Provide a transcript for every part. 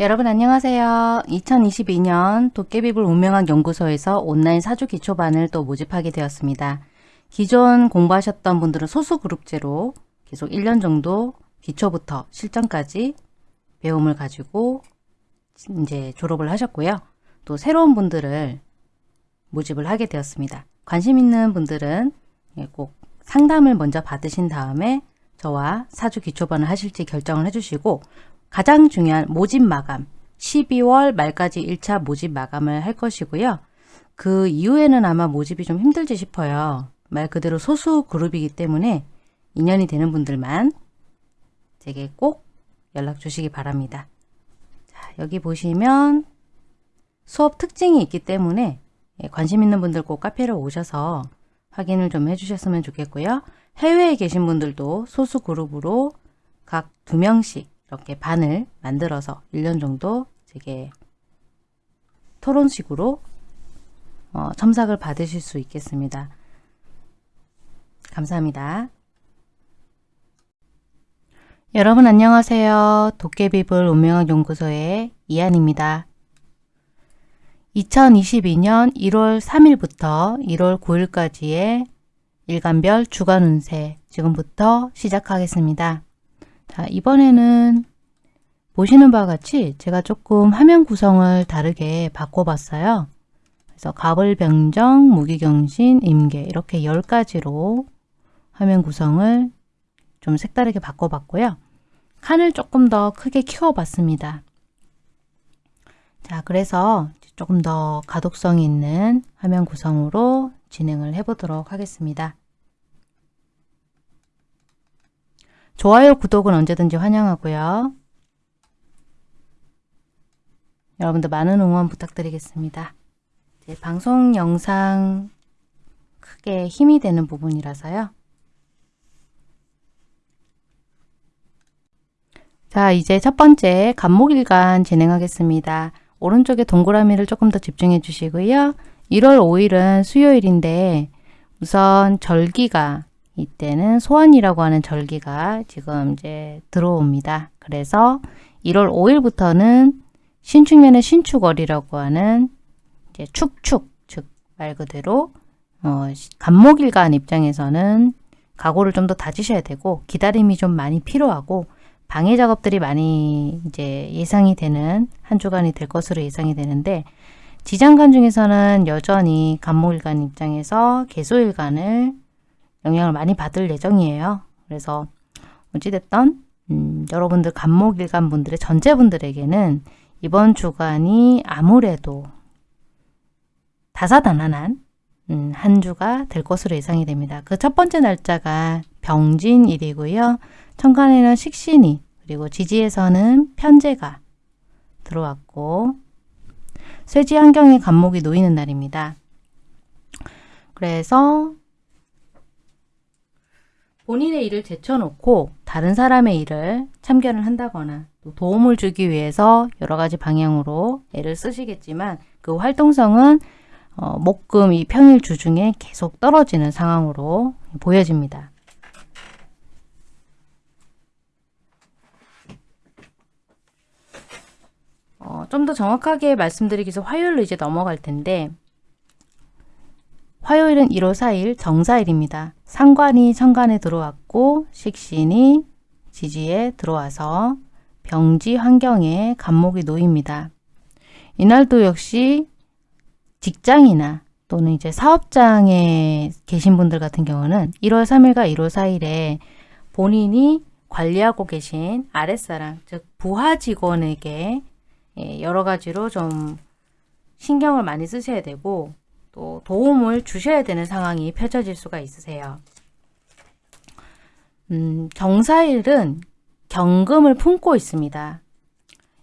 여러분 안녕하세요. 2022년 도깨비불 운명학 연구소에서 온라인 사주 기초반을 또 모집하게 되었습니다. 기존 공부하셨던 분들은 소수 그룹제로 계속 1년 정도 기초부터 실전까지 배움을 가지고 이제 졸업을 하셨고요. 또 새로운 분들을 모집을 하게 되었습니다. 관심 있는 분들은 예, 꼭 상담을 먼저 받으신 다음에 저와 사주 기초반을 하실지 결정을 해주시고 가장 중요한 모집 마감 12월 말까지 1차 모집 마감을 할 것이고요. 그 이후에는 아마 모집이 좀 힘들지 싶어요. 말 그대로 소수 그룹이기 때문에 인연이 되는 분들만 제게 꼭 연락 주시기 바랍니다. 자, 여기 보시면 수업 특징이 있기 때문에 예, 관심 있는 분들 꼭 카페로 오셔서 확인을 좀 해주셨으면 좋겠고요. 해외에 계신 분들도 소수 그룹으로 각 두 명씩 이렇게 반을 만들어서 1년 정도 제게 토론식으로 어, 첨삭을 받으실 수 있겠습니다. 감사합니다. 여러분 안녕하세요. 도깨비불 운명학 연구소의 이한입니다. 2022년 1월 3일부터 1월 9일까지의 일간별 주간 운세 지금부터 시작하겠습니다. 자, 이번에는 보시는 바와 같이 제가 조금 화면 구성을 다르게 바꿔봤어요. 그래서 가을병정, 무기경신, 임계 이렇게 10가지로 화면 구성을 좀 색다르게 바꿔봤고요. 칸을 조금 더 크게 키워봤습니다. 자, 그래서 조금 더 가독성 있는 화면 구성으로 진행을 해보도록 하겠습니다. 좋아요, 구독은 언제든지 환영하고요. 여러분들 많은 응원 부탁드리겠습니다. 방송 영상 크게 힘이 되는 부분이라서요. 자, 이제 첫 번째 간목일간 진행하겠습니다. 오른쪽에 동그라미를 조금 더 집중해 주시고요. 1월 5일은 수요일인데 우선 절기가 이때는 소환이라고 하는 절기가 지금 이제 들어옵니다. 그래서 1월 5일부터는 신축면의 신축월이라고 하는 이제 축축 즉 말 그대로 어, 간목일간 입장에서는 각오를 좀 더 다지셔야 되고 기다림이 좀 많이 필요하고 방해 작업들이 많이 이제 예상이 되는 한 주간이 될 것으로 예상이 되는데 지장간 중에서는 여전히 간목일간 입장에서 개소일간을 영향을 많이 받을 예정이에요. 그래서 어찌됐던 음, 여러분들 간목일간 분들의 전체분들에게는 이번 주간이 아무래도 다사다난한 음, 한 주가 될 것으로 예상이 됩니다. 그 첫 번째 날짜가 병진일이고요. 천간에는 식신이 그리고 지지에서는 편제가 들어왔고 쇠지 환경에 간목이 놓이는 날입니다. 그래서 본인의 일을 제쳐놓고 다른 사람의 일을 참견을 한다거나 또 도움을 주기 위해서 여러 가지 방향으로 애를 쓰시겠지만 그 활동성은 어, 목금 이 평일 주중에 계속 떨어지는 상황으로 보여집니다. 어, 좀 더 정확하게 말씀드리기 위해서 화요일로 이제 넘어갈 텐데 화요일은 1월 4일 정사일입니다. 상관이 천간에 들어왔고 식신이 지지에 들어와서 병지 환경에 간목이 놓입니다. 이날도 역시 직장이나 또는 이제 사업장에 계신 분들 같은 경우는 1월 3일과 1월 4일에 본인이 관리하고 계신 아랫사람, 즉 부하 직원에게 예, 여러 가지로 좀 신경을 많이 쓰셔야 되고 또 도움을 주셔야 되는 상황이 펼쳐질 수가 있으세요. 음, 정사일은 경금을 품고 있습니다.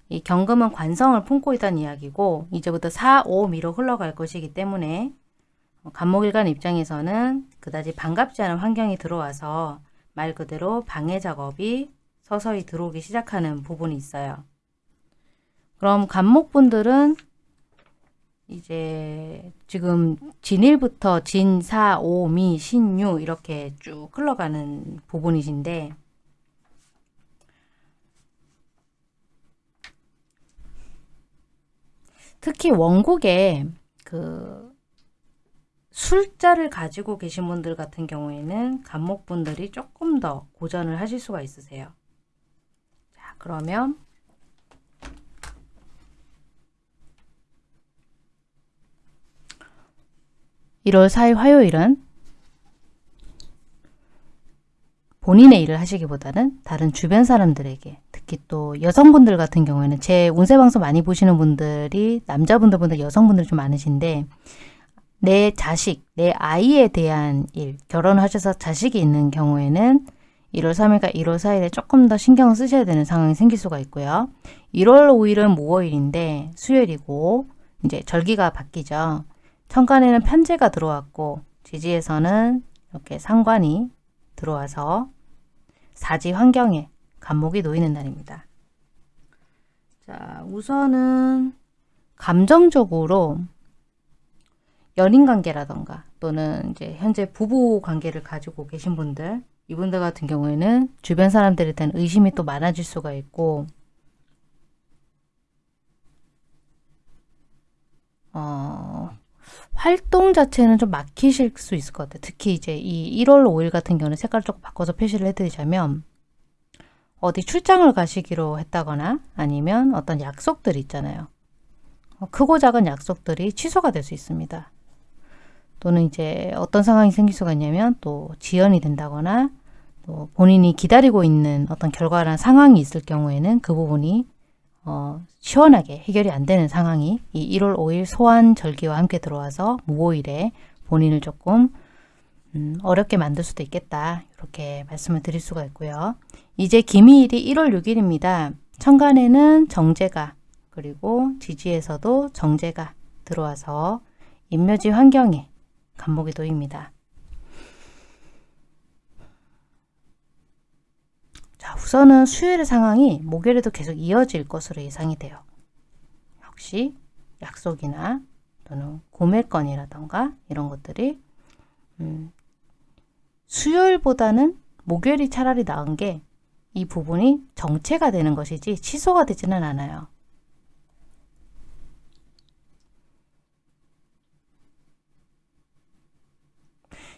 이 경금은 관성을 품고 있다는 이야기고 이제부터 4, 5, 미로 흘러갈 것이기 때문에 간목일간 입장에서는 그다지 반갑지 않은 환경이 들어와서 말 그대로 방해 작업이 서서히 들어오기 시작하는 부분이 있어요. 그럼 간목분들은 이제 지금 진일부터 진, 사, 오, 미, 신 유 이렇게 쭉 흘러가는 부분이신데 특히 원국에 그 술자를 가지고 계신 분들 같은 경우에는 간목분들이 조금 더 고전을 하실 수가 있으세요. 자, 그러면 1월 4일 화요일은 본인의 일을 하시기보다는 다른 주변 사람들에게 특히 또 여성분들 같은 경우에는 제 운세 방송 많이 보시는 분들이 남자분들보다 여성분들 좀 많으신데 내 자식, 내 아이에 대한 일, 결혼하셔서 자식이 있는 경우에는 1월 3일과 1월 4일에 조금 더 신경을 쓰셔야 되는 상황이 생길 수가 있고요. 1월 5일은 무호일인데 수요일이고 이제 절기가 바뀌죠. 천간에는 편제가 들어왔고 지지에서는 이렇게 상관이 들어와서 사지 환경에 간목이 놓이는 날입니다. 자, 우선은 감정적으로 연인 관계라던가 또는 이제 현재 부부 관계를 가지고 계신 분들 이분들 같은 경우에는 주변 사람들에 대한 의심이 또 많아질 수가 있고 어, 활동 자체는 좀 막히실 수 있을 것 같아요. 특히 이제 이 1월 5일 같은 경우는 색깔 조금 바꿔서 표시를 해드리자면 어디 출장을 가시기로 했다거나 아니면 어떤 약속들이 있잖아요. 어, 크고 작은 약속들이 취소가 될 수 있습니다. 또는 이제 어떤 상황이 생길 수가 있냐면 또 지연이 된다거나 또 본인이 기다리고 있는 어떤 결과나 상황이 있을 경우에는 그 부분이 어, 시원하게 해결이 안 되는 상황이 이 1월 5일 소환 절기와 함께 들어와서 무오일에 본인을 조금 음, 어렵게 만들 수도 있겠다. 이렇게 말씀을 드릴 수가 있고요. 이제 기미일이 1월 6일입니다. 천간에는 정제가 그리고 지지에서도 정제가 들어와서 인묘지 환경에 간목이 놓입니다. 자, 우선은 수요일의 상황이 목요일에도 계속 이어질 것으로 예상이 돼요. 역시 약속이나 또는 구매건이라던가 이런 것들이 음, 수요일보다는 목요일이 차라리 나은 게 이 부분이 정체가 되는 것이지 취소가 되지는 않아요.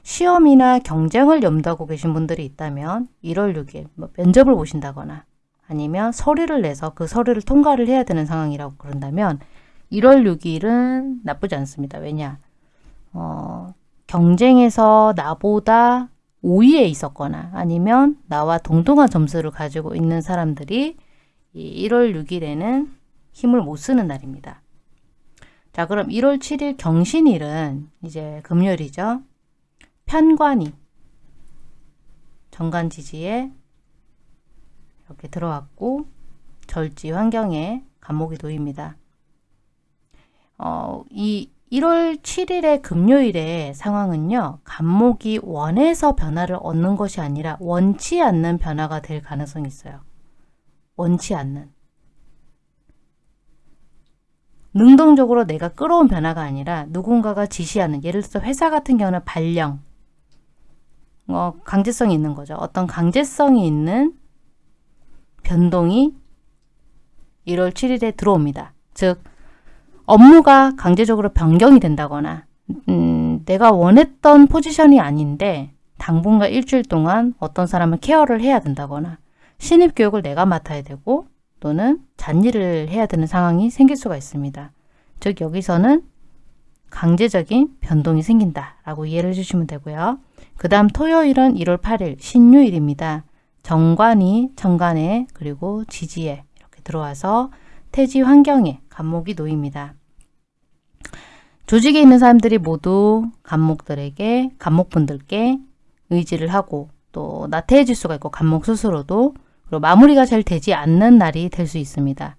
시험이나 경쟁을 염두하고 계신 분들이 있다면 1월 6일 뭐 면접을 보신다거나 아니면 서류를 내서 그 서류를 통과를 해야 되는 상황이라고 그런다면 1월 6일은 나쁘지 않습니다. 왜냐? 어, 경쟁에서 나보다 5위에 있었거나 아니면 나와 동등한 점수를 가지고 있는 사람들이 이 1월 6일에는 힘을 못 쓰는 날입니다. 자 그럼 1월 7일 경신일은 이제 금요일이죠. 편관이 정관 지지에 이렇게 들어왔고 절지 환경에 간목이 놓입니다. 어, 이 1월 7일의 금요일의 상황은요. 간목이 원해서 변화를 얻는 것이 아니라 원치 않는 변화가 될 가능성이 있어요. 원치 않는. 능동적으로 내가 끌어온 변화가 아니라 누군가가 지시하는 예를 들어서 회사 같은 경우는 발령, 어, 강제성이 있는 거죠. 어떤 강제성이 있는 변동이 1월 7일에 들어옵니다. 즉 업무가 강제적으로 변경이 된다거나 음, 내가 원했던 포지션이 아닌데 당분간 일주일 동안 어떤 사람을 케어를 해야 된다거나 신입 교육을 내가 맡아야 되고 또는 잔일을 해야 되는 상황이 생길 수가 있습니다. 즉 여기서는 강제적인 변동이 생긴다라고 이해를 해주시면 되고요. 그 다음 토요일은 1월 8일 신유일입니다. 정관이 정관에 그리고 지지에 이렇게 들어와서 태지 환경에 간목이 놓입니다. 조직에 있는 사람들이 모두 간목들에게 간목분들께 의지를 하고 또 나태해질 수가 있고 간목 스스로도 그리고 마무리가 잘 되지 않는 날이 될 수 있습니다.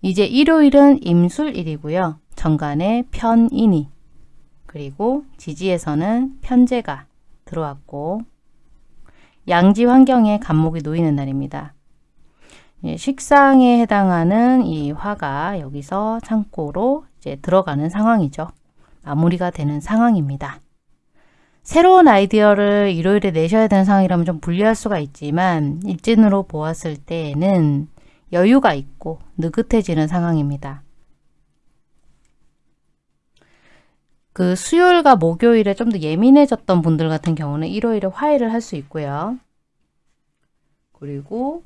이제 일요일은 임술일이고요. 정관에 편인이 그리고 지지에서는 편제가 들어왔고 양지 환경에 간목이 놓이는 날입니다. 예, 식상에 해당하는 이 화가 여기서 창고로 이제 들어가는 상황이죠. 마무리가 되는 상황입니다. 새로운 아이디어를 일요일에 내셔야 되는 상황이라면 좀 불리할 수가 있지만 일진으로 보았을 때에는 여유가 있고 느긋해지는 상황입니다. 그 수요일과 목요일에 좀 더 예민해졌던 분들 같은 경우는 일요일에 화해를 할 수 있고요. 그리고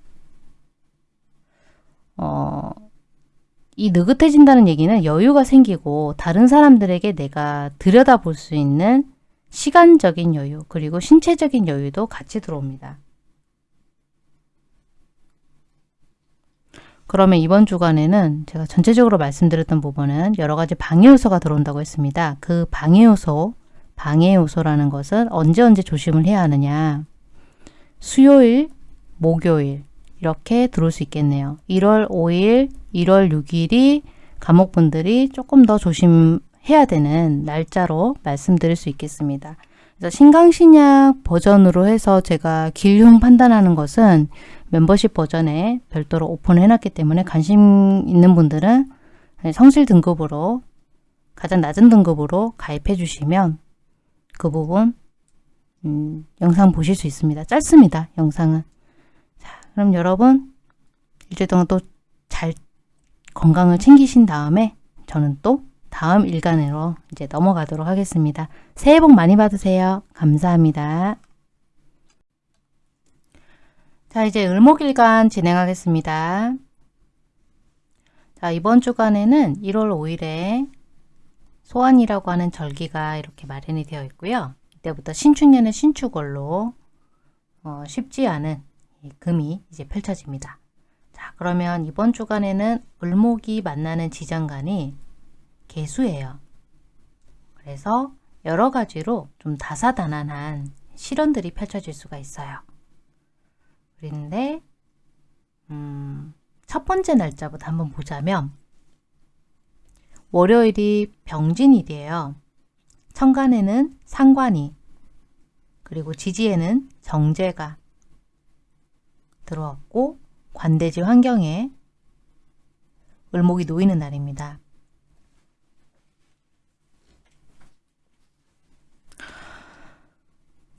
어, 이 느긋해진다는 얘기는 여유가 생기고 다른 사람들에게 내가 들여다볼 수 있는 시간적인 여유 그리고 신체적인 여유도 같이 들어옵니다. 그러면 이번 주간에는 제가 전체적으로 말씀드렸던 부분은 여러 가지 방해 요소가 들어온다고 했습니다. 그 방해 요소, 방해 요소라는 것은 언제 언제 조심을 해야 하느냐. 수요일, 목요일 이렇게 들어올 수 있겠네요. 1월 5일, 1월 6일이 감옥분들이 조금 더 조심해야 되는 날짜로 말씀드릴 수 있겠습니다. 신강신약 버전으로 해서 제가 길흉 판단하는 것은 멤버십 버전에 별도로 오픈을 해놨기 때문에 관심 있는 분들은 성실 등급으로 가장 낮은 등급으로 가입해 주시면 그 부분 음, 영상 보실 수 있습니다. 짧습니다. 영상은. 자, 그럼 여러분 일주일 동안 또 잘 건강을 챙기신 다음에 저는 또 다음 일간으로 이제 넘어가도록 하겠습니다. 새해 복 많이 받으세요. 감사합니다. 자, 이제 을목일간 진행하겠습니다. 자, 이번 주간에는 1월 5일에 소환이라고 하는 절기가 이렇게 마련이 되어 있고요. 이때부터 신축년의 신축월로 어, 쉽지 않은 금이 이제 펼쳐집니다. 자, 그러면 이번 주간에는 을목이 만나는 지장간이 개수예요. 그래서 여러 가지로 좀 다사다난한 실현들이 펼쳐질 수가 있어요. 그런데 음, 첫 번째 날짜부터 한번 보자면 월요일이 병진일이에요. 천간에는 상관이 그리고 지지에는 정제가 들어왔고 관대지 환경에 을목이 놓이는 날입니다.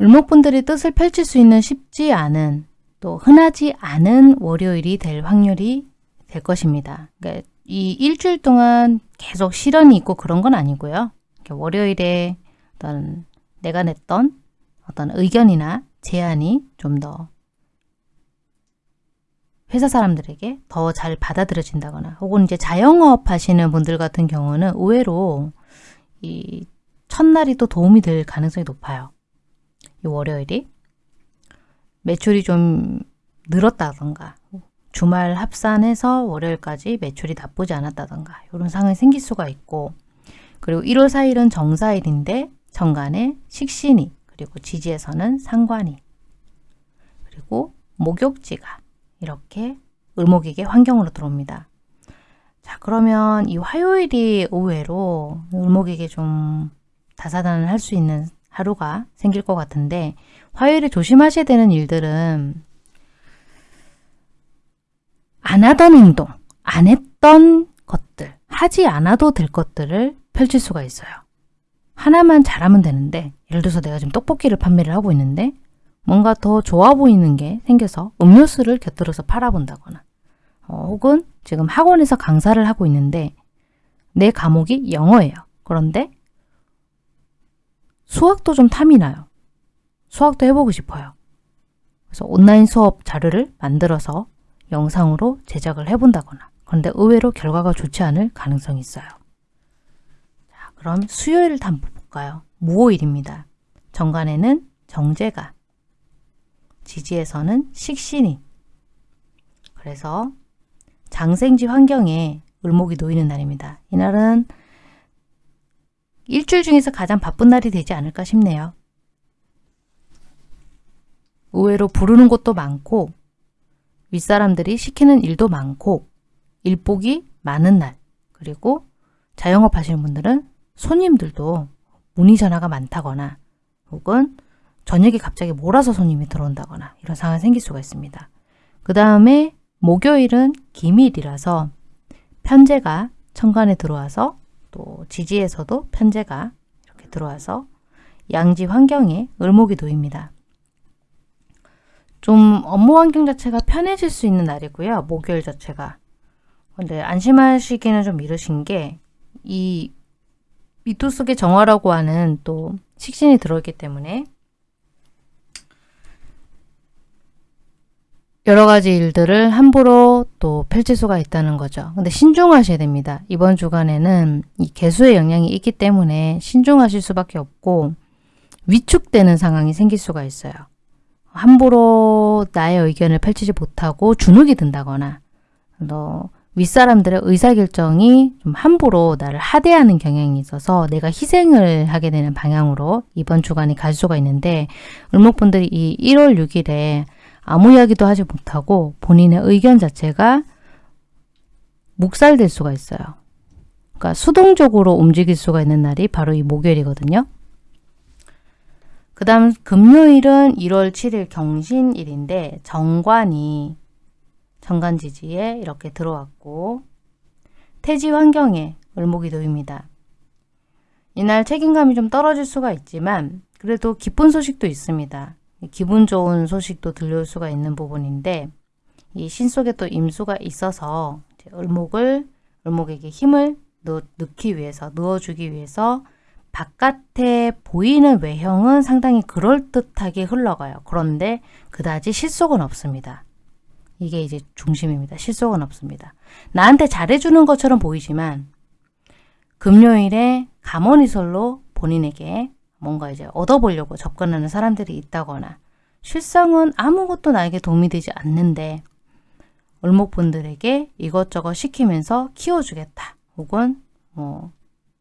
을목분들이 뜻을 펼칠 수 있는 쉽지 않은 또 흔하지 않은 월요일이 될 확률이 될 것입니다. 그러니까 이 일주일 동안 계속 실현이 있고 그런 건 아니고요. 월요일에 어떤 내가 냈던 어떤 의견이나 제안이 좀 더 회사 사람들에게 더 잘 받아들여진다거나 혹은 이제 자영업 하시는 분들 같은 경우는 의외로 이 첫날이 또 도움이 될 가능성이 높아요. 이 월요일이. 매출이 좀 늘었다던가 주말 합산해서 월요일까지 매출이 나쁘지 않았다던가 이런 상황이 생길 수가 있고 그리고 1월 4일은 정사일인데 정간에 식신이 그리고 지지에서는 상관이 그리고 목욕지가 이렇게 을목에게 환경으로 들어옵니다. 자 그러면 이 화요일이 의외로 을목에게 좀 다사다난을 할수 있는 하루가 생길 것 같은데 화요일에 조심하셔야 되는 일들은 안 하던 행동, 안 했던 것들, 하지 않아도 될 것들을 펼칠 수가 있어요. 하나만 잘하면 되는데 예를 들어서 내가 지금 떡볶이를 판매를 하고 있는데 뭔가 더 좋아 보이는 게 생겨서 음료수를 곁들여서 팔아본다거나 어, 혹은 지금 학원에서 강사를 하고 있는데 내 과목이 영어예요. 그런데 수학도 좀 탐이 나요. 수학도 해보고 싶어요. 그래서 온라인 수업 자료를 만들어서 영상으로 제작을 해본다거나 그런데 의외로 결과가 좋지 않을 가능성이 있어요. 자, 그럼 수요일을 한번 볼까요? 무오일입니다. 정관에는 정제가, 지지에서는 식신이 그래서 장생지 환경에 을목이 놓이는 날입니다. 이날은 일주일 중에서 가장 바쁜 날이 되지 않을까 싶네요. 의외로 부르는 곳도 많고 윗사람들이 시키는 일도 많고 일복이 많은 날 그리고 자영업 하시는 분들은 손님들도 문의 전화가 많다거나 혹은 저녁에 갑자기 몰아서 손님이 들어온다거나 이런 상황이 생길 수가 있습니다. 그 다음에 목요일은 기밀이라서 편제가 천간에 들어와서 또 지지에서도 편제가 이렇게 들어와서 양지 환경에 을목이 놓입니다. 좀 업무 환경 자체가 편해질 수 있는 날이고요. 목요일 자체가. 근데 안심하시기는 좀 이르신 게 이 미토 속의 정화라고 하는 또 식신이 들어있기 때문에 여러 가지 일들을 함부로 또 펼칠 수가 있다는 거죠. 근데 신중하셔야 됩니다. 이번 주간에는 이 개수의 영향이 있기 때문에 신중하실 수밖에 없고 위축되는 상황이 생길 수가 있어요. 함부로 나의 의견을 펼치지 못하고 주눅이 든다거나 너 윗사람들의 의사결정이 좀 함부로 나를 하대하는 경향이 있어서 내가 희생을 하게 되는 방향으로 이번 주간이 갈 수가 있는데 을목분들이 이 1월 6일에 아무 이야기도 하지 못하고 본인의 의견 자체가 묵살될 수가 있어요. 그러니까 수동적으로 움직일 수가 있는 날이 바로 이 목요일이거든요. 그 다음 금요일은 1월 7일 경신일인데 정관이 정관지지에 이렇게 들어왔고 태지 환경에 을목이 놓입니다. 이날 책임감이 좀 떨어질 수가 있지만 그래도 기쁜 소식도 있습니다. 기분 좋은 소식도 들려올 수가 있는 부분인데 이 신 속에 또 임수가 있어서 을목을 을목에게 힘을 넣, 넣기 위해서 넣어주기 위해서 바깥에 보이는 외형은 상당히 그럴듯하게 흘러가요. 그런데 그다지 실속은 없습니다. 이게 이제 중심입니다. 실속은 없습니다. 나한테 잘해주는 것처럼 보이지만 금요일에 감언이설로 본인에게 뭔가 이제 얻어보려고 접근하는 사람들이 있다거나 실상은 아무것도 나에게 도움이 되지 않는데 을목분들에게 이것저것 시키면서 키워주겠다. 혹은 뭐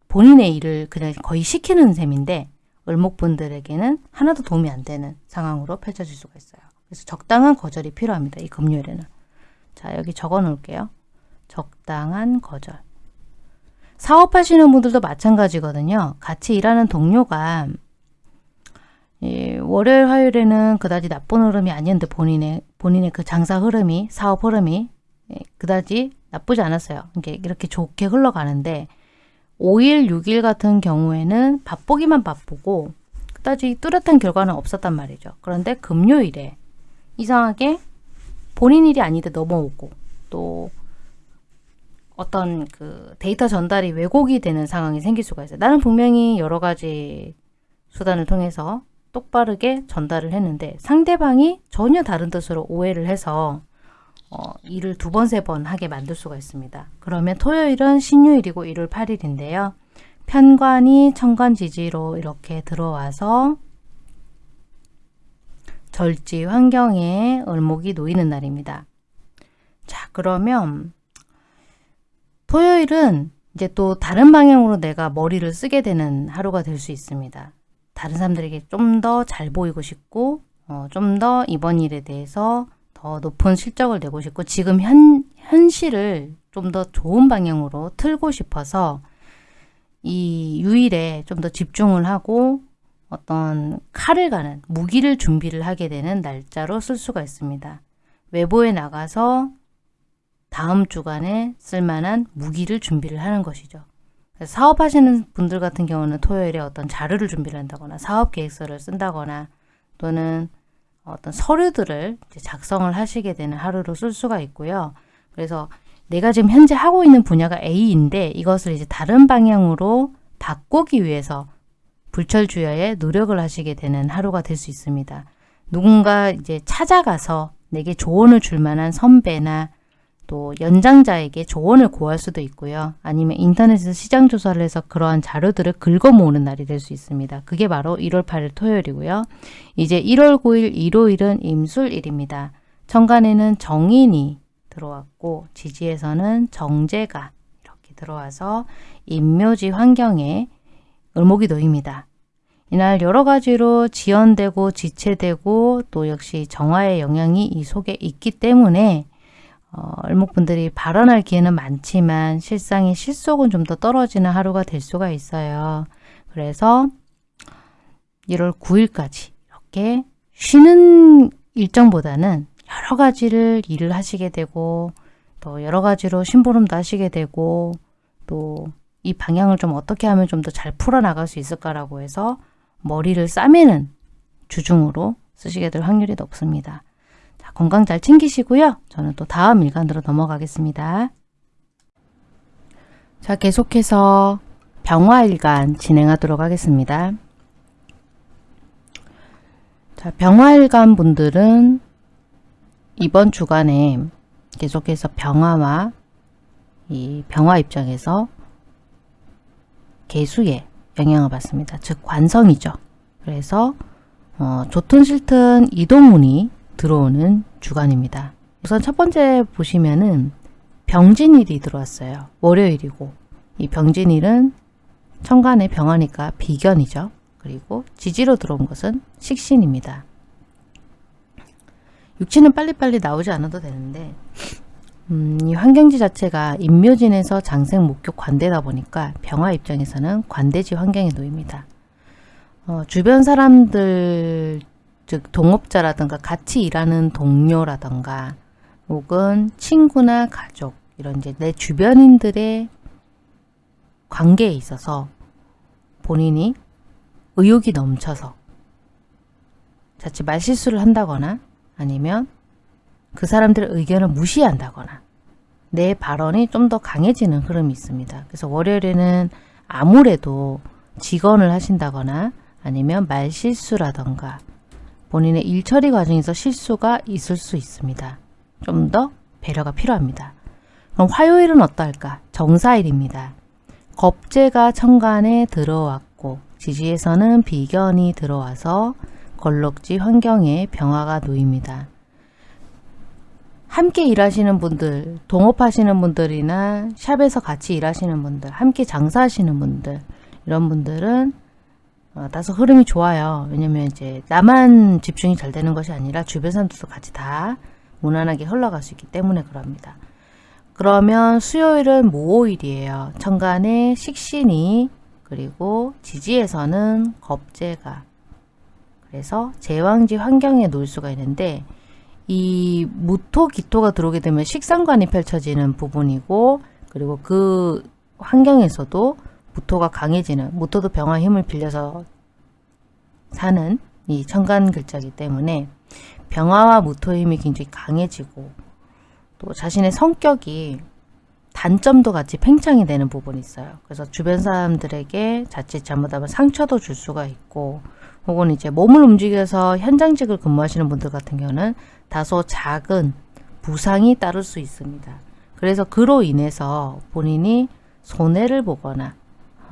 본인의 일을 그냥 거의 시키는 셈인데 을목분들에게는 하나도 도움이 안 되는 상황으로 펼쳐질 수가 있어요. 그래서 적당한 거절이 필요합니다. 이 금요일에는. 자 여기 적어 놓을게요. 적당한 거절. 사업하시는 분들도 마찬가지거든요. 같이 일하는 동료가 예, 월요일, 화요일에는 그다지 나쁜 흐름이 아니었는데 본인의 본인의 그 장사 흐름이 사업 흐름이 예, 그다지 나쁘지 않았어요. 이게 이렇게 좋게 흘러가는데 5일, 6일 같은 경우에는 바쁘기만 바쁘고 그다지 뚜렷한 결과는 없었단 말이죠. 그런데 금요일에 이상하게 본인 일이 아닌데 넘어오고 또 어떤 그 데이터 전달이 왜곡이 되는 상황이 생길 수가 있어요. 나는 분명히 여러 가지 수단을 통해서 똑바르게 전달을 했는데 상대방이 전혀 다른 뜻으로 오해를 해서 어, 일을 두 번, 세 번 하게 만들 수가 있습니다. 그러면 토요일은 신유일이고 1월 8일인데요. 편관이 천간지지로 이렇게 들어와서 절지 환경에 을목이 놓이는 날입니다. 자 그러면 토요일은 이제 또 다른 방향으로 내가 머리를 쓰게 되는 하루가 될 수 있습니다. 다른 사람들에게 좀 더 잘 보이고 싶고 어, 좀 더 이번 일에 대해서 더 높은 실적을 내고 싶고 지금 현, 현실을 좀 더 좋은 방향으로 틀고 싶어서 이 유일에 좀 더 집중을 하고 어떤 칼을 가는 무기를 준비를 하게 되는 날짜로 쓸 수가 있습니다. 외부에 나가서 다음 주간에 쓸만한 무기를 준비를 하는 것이죠. 사업하시는 분들 같은 경우는 토요일에 어떤 자료를 준비를 한다거나 사업 계획서를 쓴다거나 또는 어떤 서류들을 작성을 하시게 되는 하루로 쓸 수가 있고요. 그래서 내가 지금 현재 하고 있는 분야가 A인데 이것을 이제 다른 방향으로 바꾸기 위해서 불철주야에 노력을 하시게 되는 하루가 될 수 있습니다. 누군가 이제 찾아가서 내게 조언을 줄 만한 선배나 또 연장자에게 조언을 구할 수도 있고요. 아니면 인터넷에서 시장 조사를 해서 그러한 자료들을 긁어 모으는 날이 될 수 있습니다. 그게 바로 1월 8일 토요일이고요. 이제 1월 9일 일요일은 임술일입니다. 천간에는 정인이 들어왔고 지지에서는 정제가 이렇게 들어와서 임묘지 환경에 을목이 놓입니다. 이날 여러 가지로 지연되고 지체되고 또 역시 정화의 영향이 이 속에 있기 때문에 어, 을목분들이 발언할 기회는 많지만 실상의 실속은 좀 더 떨어지는 하루가 될 수가 있어요. 그래서 1월 9일까지 이렇게 쉬는 일정보다는 여러 가지를 일을 하시게 되고 또 여러 가지로 심부름도 하시게 되고 또 이 방향을 좀 어떻게 하면 좀 더 잘 풀어나갈 수 있을까라고 해서 머리를 싸매는 주중으로 쓰시게 될 확률이 높습니다. 자, 건강 잘 챙기시고요. 저는 또 다음 일간으로 넘어가겠습니다. 자, 계속해서 병화일간 진행하도록 하겠습니다. 자, 병화일간 분들은 이번 주간에 계속해서 병화와 이 병화 입장에서 개수에 영향을 받습니다. 즉 관성이죠. 그래서 어, 좋든 싫든 이동운이 들어오는 주간입니다. 우선 첫 번째 보시면은 병진일이 들어왔어요. 월요일이고 이 병진일은 천간의 병화니까 비견이죠. 그리고 지지로 들어온 것은 식신입니다. 육치는 빨리빨리 나오지 않아도 되는데 음, 이 환경지 자체가 인묘진에서 장생 목격 관대다 보니까 병화 입장에서는 관대지 환경에 놓입니다. 어, 주변 사람들 즉 동업자라든가 같이 일하는 동료라든가 혹은 친구나 가족 이런 이제 내 주변인들의 관계에 있어서 본인이 의욕이 넘쳐서 자칫 말실수를 한다거나 아니면 그 사람들의 의견을 무시한다거나 내 발언이 좀 더 강해지는 흐름이 있습니다. 그래서 월요일에는 아무래도 직언을 하신다거나 아니면 말실수라던가 본인의 일 처리 과정에서 실수가 있을 수 있습니다. 좀 더 배려가 필요합니다. 그럼 화요일은 어떨까? 정사일입니다. 겁재가 천간에 들어왔고 지지에서는 비견이 들어와서 걸럭지 환경에 병화가 놓입니다. 함께 일하시는 분들, 동업하시는 분들이나 샵에서 같이 일하시는 분들, 함께 장사하시는 분들 이런 분들은 어, 다소 흐름이 좋아요. 왜냐면 이제 나만 집중이 잘 되는 것이 아니라 주변 사람들도 같이 다 무난하게 흘러갈 수 있기 때문에 그럽니다. 그러면 수요일은 모호일이에요. 천간에 식신이 그리고 지지에서는 겁재가 그래서 제왕지 환경에 놓을 수가 있는데 이 무토 기토가 들어오게 되면 식상관이 펼쳐지는 부분이고 그리고 그 환경에서도 무토가 강해지는 무토도 병화 힘을 빌려서 사는 이 천간 글자이기 때문에 병화와 무토의 힘이 굉장히 강해지고 또 자신의 성격이 단점도 같이 팽창이 되는 부분이 있어요. 그래서 주변 사람들에게 자칫 잘못하면 상처도 줄 수가 있고 혹은 이제 몸을 움직여서 현장직을 근무하시는 분들 같은 경우는 다소 작은 부상이 따를 수 있습니다. 그래서 그로 인해서 본인이 손해를 보거나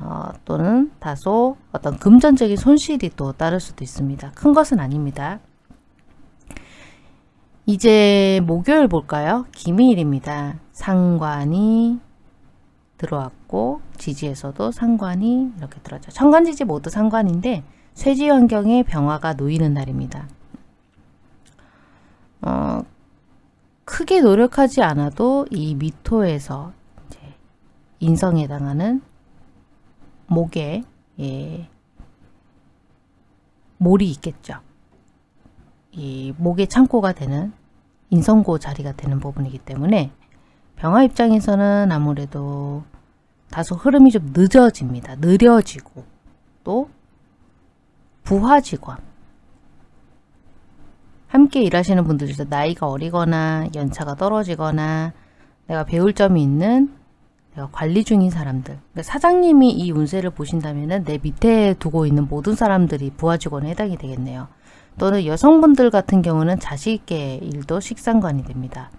어, 또는 다소 어떤 금전적인 손실이 또 따를 수도 있습니다. 큰 것은 아닙니다. 이제 목요일 볼까요? 기미일입니다. 상관이 들어왔고 지지에서도 상관이 이렇게 들어왔죠. 천간지지 모두 상관인데 쇠지 환경에 병화가 놓이는 날입니다. 어, 크게 노력하지 않아도 이 미토에서 인성에 해당하는 목에 예, 몰이 있겠죠. 이 목의 창고가 되는 인성고 자리가 되는 부분이기 때문에 병화 입장에서는 아무래도 다소 흐름이 좀 늦어집니다. 느려지고 또 부하 직원 함께 일하시는 분들 중에서 나이가 어리거나 연차가 떨어지거나 내가 배울 점이 있는 관리 중인 사람들 그러니까 사장님이 이 운세를 보신다면 내 밑에 두고 있는 모든 사람들이 부하 직원에 해당이 되겠네요. 또는 여성분들 같은 경우는 자식의 일도 식상관이 됩니다.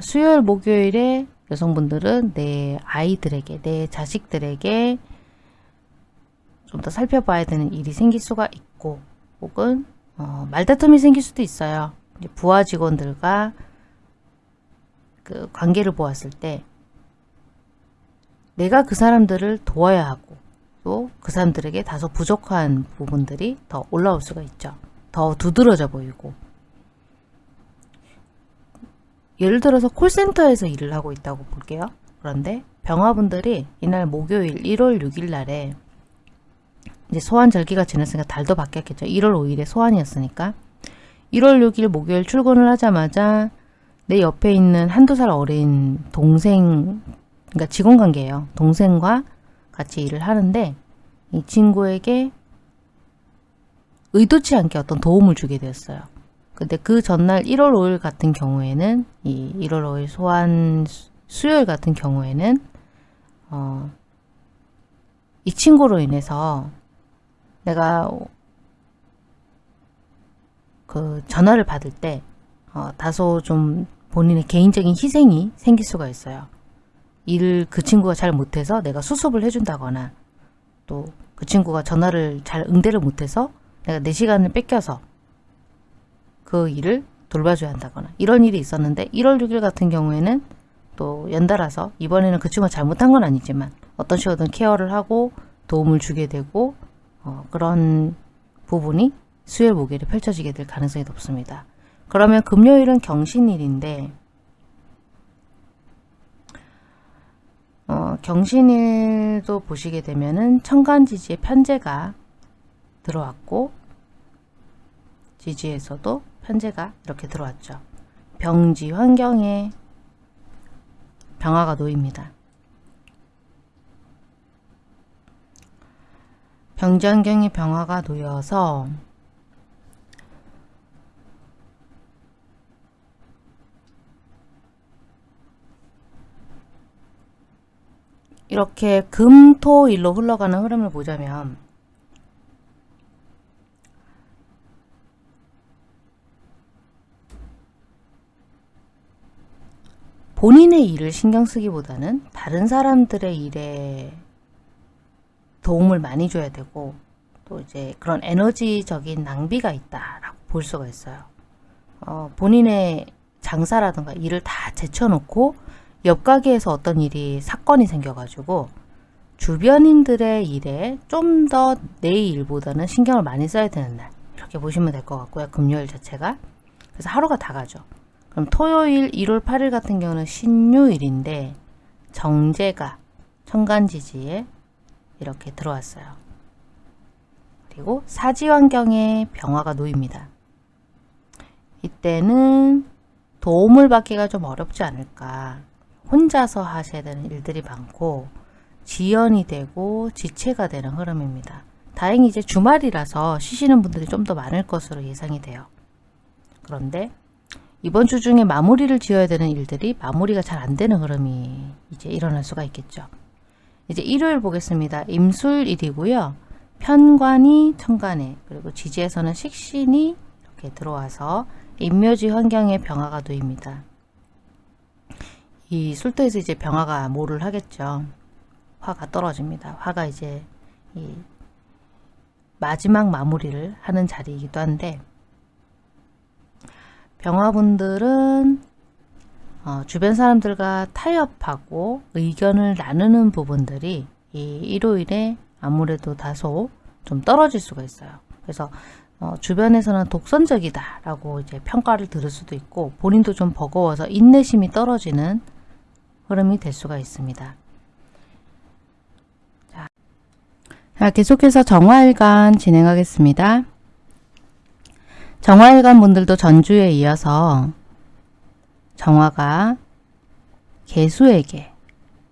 수요일 목요일에 여성분들은 내 아이들에게 내 자식들에게 좀 더 살펴봐야 되는 일이 생길 수가 있고 혹은 어, 말다툼이 생길 수도 있어요. 부하 직원들과 그 관계를 보았을 때 내가 그 사람들을 도와야 하고 또 그 사람들에게 다소 부족한 부분들이 더 올라올 수가 있죠. 더 두드러져 보이고 예를 들어서 콜센터에서 일을 하고 있다고 볼게요. 그런데 병화분들이 이날 목요일 1월 6일 날에 이제 소환 절기가 지났으니까 달도 바뀌었겠죠. 1월 5일에 소환이었으니까 1월 6일 목요일 출근을 하자마자 내 옆에 있는 한두 살 어린 동생 그러니까 직원 관계예요. 동생과 같이 일을 하는데 이 친구에게 의도치 않게 어떤 도움을 주게 되었어요. 근데 그 전날 1월 5일 같은 경우에는 이 1월 5일 소환 수요일 같은 경우에는 어, 이 친구로 인해서 내가 그 전화를 받을 때 어, 다소 좀 본인의 개인적인 희생이 생길 수가 있어요. 일을 그 친구가 잘 못해서 내가 수습을 해준다거나 또 그 친구가 전화를 잘 응대를 못해서 내가 내 시간을 뺏겨서 그 일을 돌봐줘야 한다거나 이런 일이 있었는데 1월 6일 같은 경우에는 또 연달아서 이번에는 그 친구가 잘못한 건 아니지만 어떤 식으로든 케어를 하고 도움을 주게 되고 어, 그런 부분이 수요일 목요일에 펼쳐지게 될 가능성이 높습니다. 그러면 금요일은 경신일인데 어, 경신일도 보시게 되면은 천간지지에 편제가 들어왔고 지지에서도 편제가 이렇게 들어왔죠. 병지 환경에 병화가 놓입니다. 병지 환경에 병화가 놓여서 이렇게 금, 토, 일로 흘러가는 흐름을 보자면 본인의 일을 신경 쓰기보다는 다른 사람들의 일에 도움을 많이 줘야 되고 또 이제 그런 에너지적인 낭비가 있다라고 볼 수가 있어요. 어, 본인의 장사라든가 일을 다 제쳐놓고 옆 가게에서 어떤 일이 사건이 생겨가지고 주변인들의 일에 좀 더 내 일보다는 신경을 많이 써야 되는 날 이렇게 보시면 될 것 같고요. 금요일 자체가 그래서 하루가 다 가죠. 그럼 토요일 1월 8일 같은 경우는 신유일인데 정제가 천간지지에 이렇게 들어왔어요. 그리고 사지환경에 병화가 놓입니다. 이때는 도움을 받기가 좀 어렵지 않을까. 혼자서 하셔야 되는 일들이 많고 지연이 되고 지체가 되는 흐름입니다. 다행히 이제 주말이라서 쉬시는 분들이 좀 더 많을 것으로 예상이 돼요. 그런데 이번 주 중에 마무리를 지어야 되는 일들이 마무리가 잘 안 되는 흐름이 이제 일어날 수가 있겠죠. 이제 일요일 보겠습니다. 임술일이고요. 편관이 천간에 그리고 지지에서는 식신이 이렇게 들어와서 인묘지 환경에 병화가 놓입니다. 이 술도에서 이제 병화가 뭐를 하겠죠. 화가 떨어집니다. 화가 이제 이 마지막 마무리를 하는 자리이기도 한데 병화분들은 어, 주변 사람들과 타협하고 의견을 나누는 부분들이 이 일요일에 아무래도 다소 좀 떨어질 수가 있어요. 그래서 어, 주변에서는 독선적이다 라고 이제 평가를 들을 수도 있고 본인도 좀 버거워서 인내심이 떨어지는 흐름이 될 수가 있습니다. 자, 계속해서 정화일간 진행하겠습니다. 정화일간 분들도 전주에 이어서 정화가 개수에게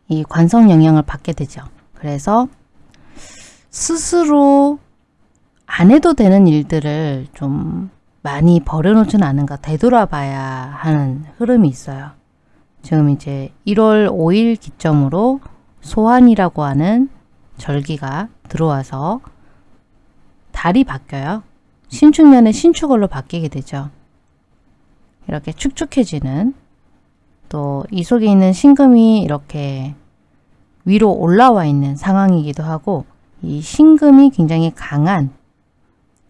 이 관성 영향을 받게 되죠. 그래서 스스로 안 해도 되는 일들을 좀 많이 버려놓지는 않은가 되돌아봐야 하는 흐름이 있어요. 지금 이제 1월 5일 기점으로 소환이라고 하는 절기가 들어와서 달이 바뀌어요. 신축년에 신축월로 바뀌게 되죠. 이렇게 축축해지는 또 이 속에 있는 신금이 이렇게 위로 올라와 있는 상황이기도 하고 이 신금이 굉장히 강한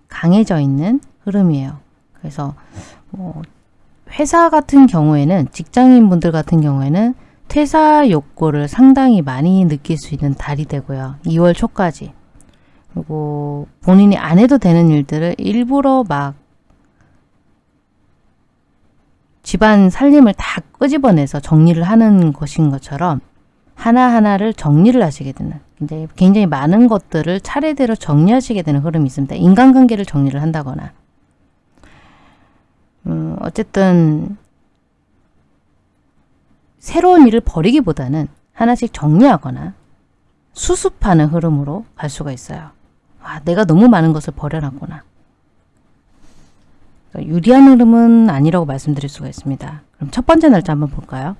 강해져 있는 흐름이에요. 그래서 뭐 회사 같은 경우에는 직장인 분들 같은 경우에는 퇴사 욕구를 상당히 많이 느낄 수 있는 달이 되고요. 2월 초까지. 그리고 본인이 안 해도 되는 일들을 일부러 막 집안 살림을 다 끄집어내서 정리를 하는 것인 것처럼 하나하나를 정리를 하시게 되는 굉장히, 굉장히 많은 것들을 차례대로 정리하시게 되는 흐름이 있습니다. 인간관계를 정리를 한다거나 음, 어쨌든 새로운 일을 버리기보다는 하나씩 정리하거나 수습하는 흐름으로 갈 수가 있어요. 아, 내가 너무 많은 것을 버려놨구나. 그러니까 유리한 흐름은 아니라고 말씀드릴 수가 있습니다. 그럼 첫 번째 날짜 한번 볼까요?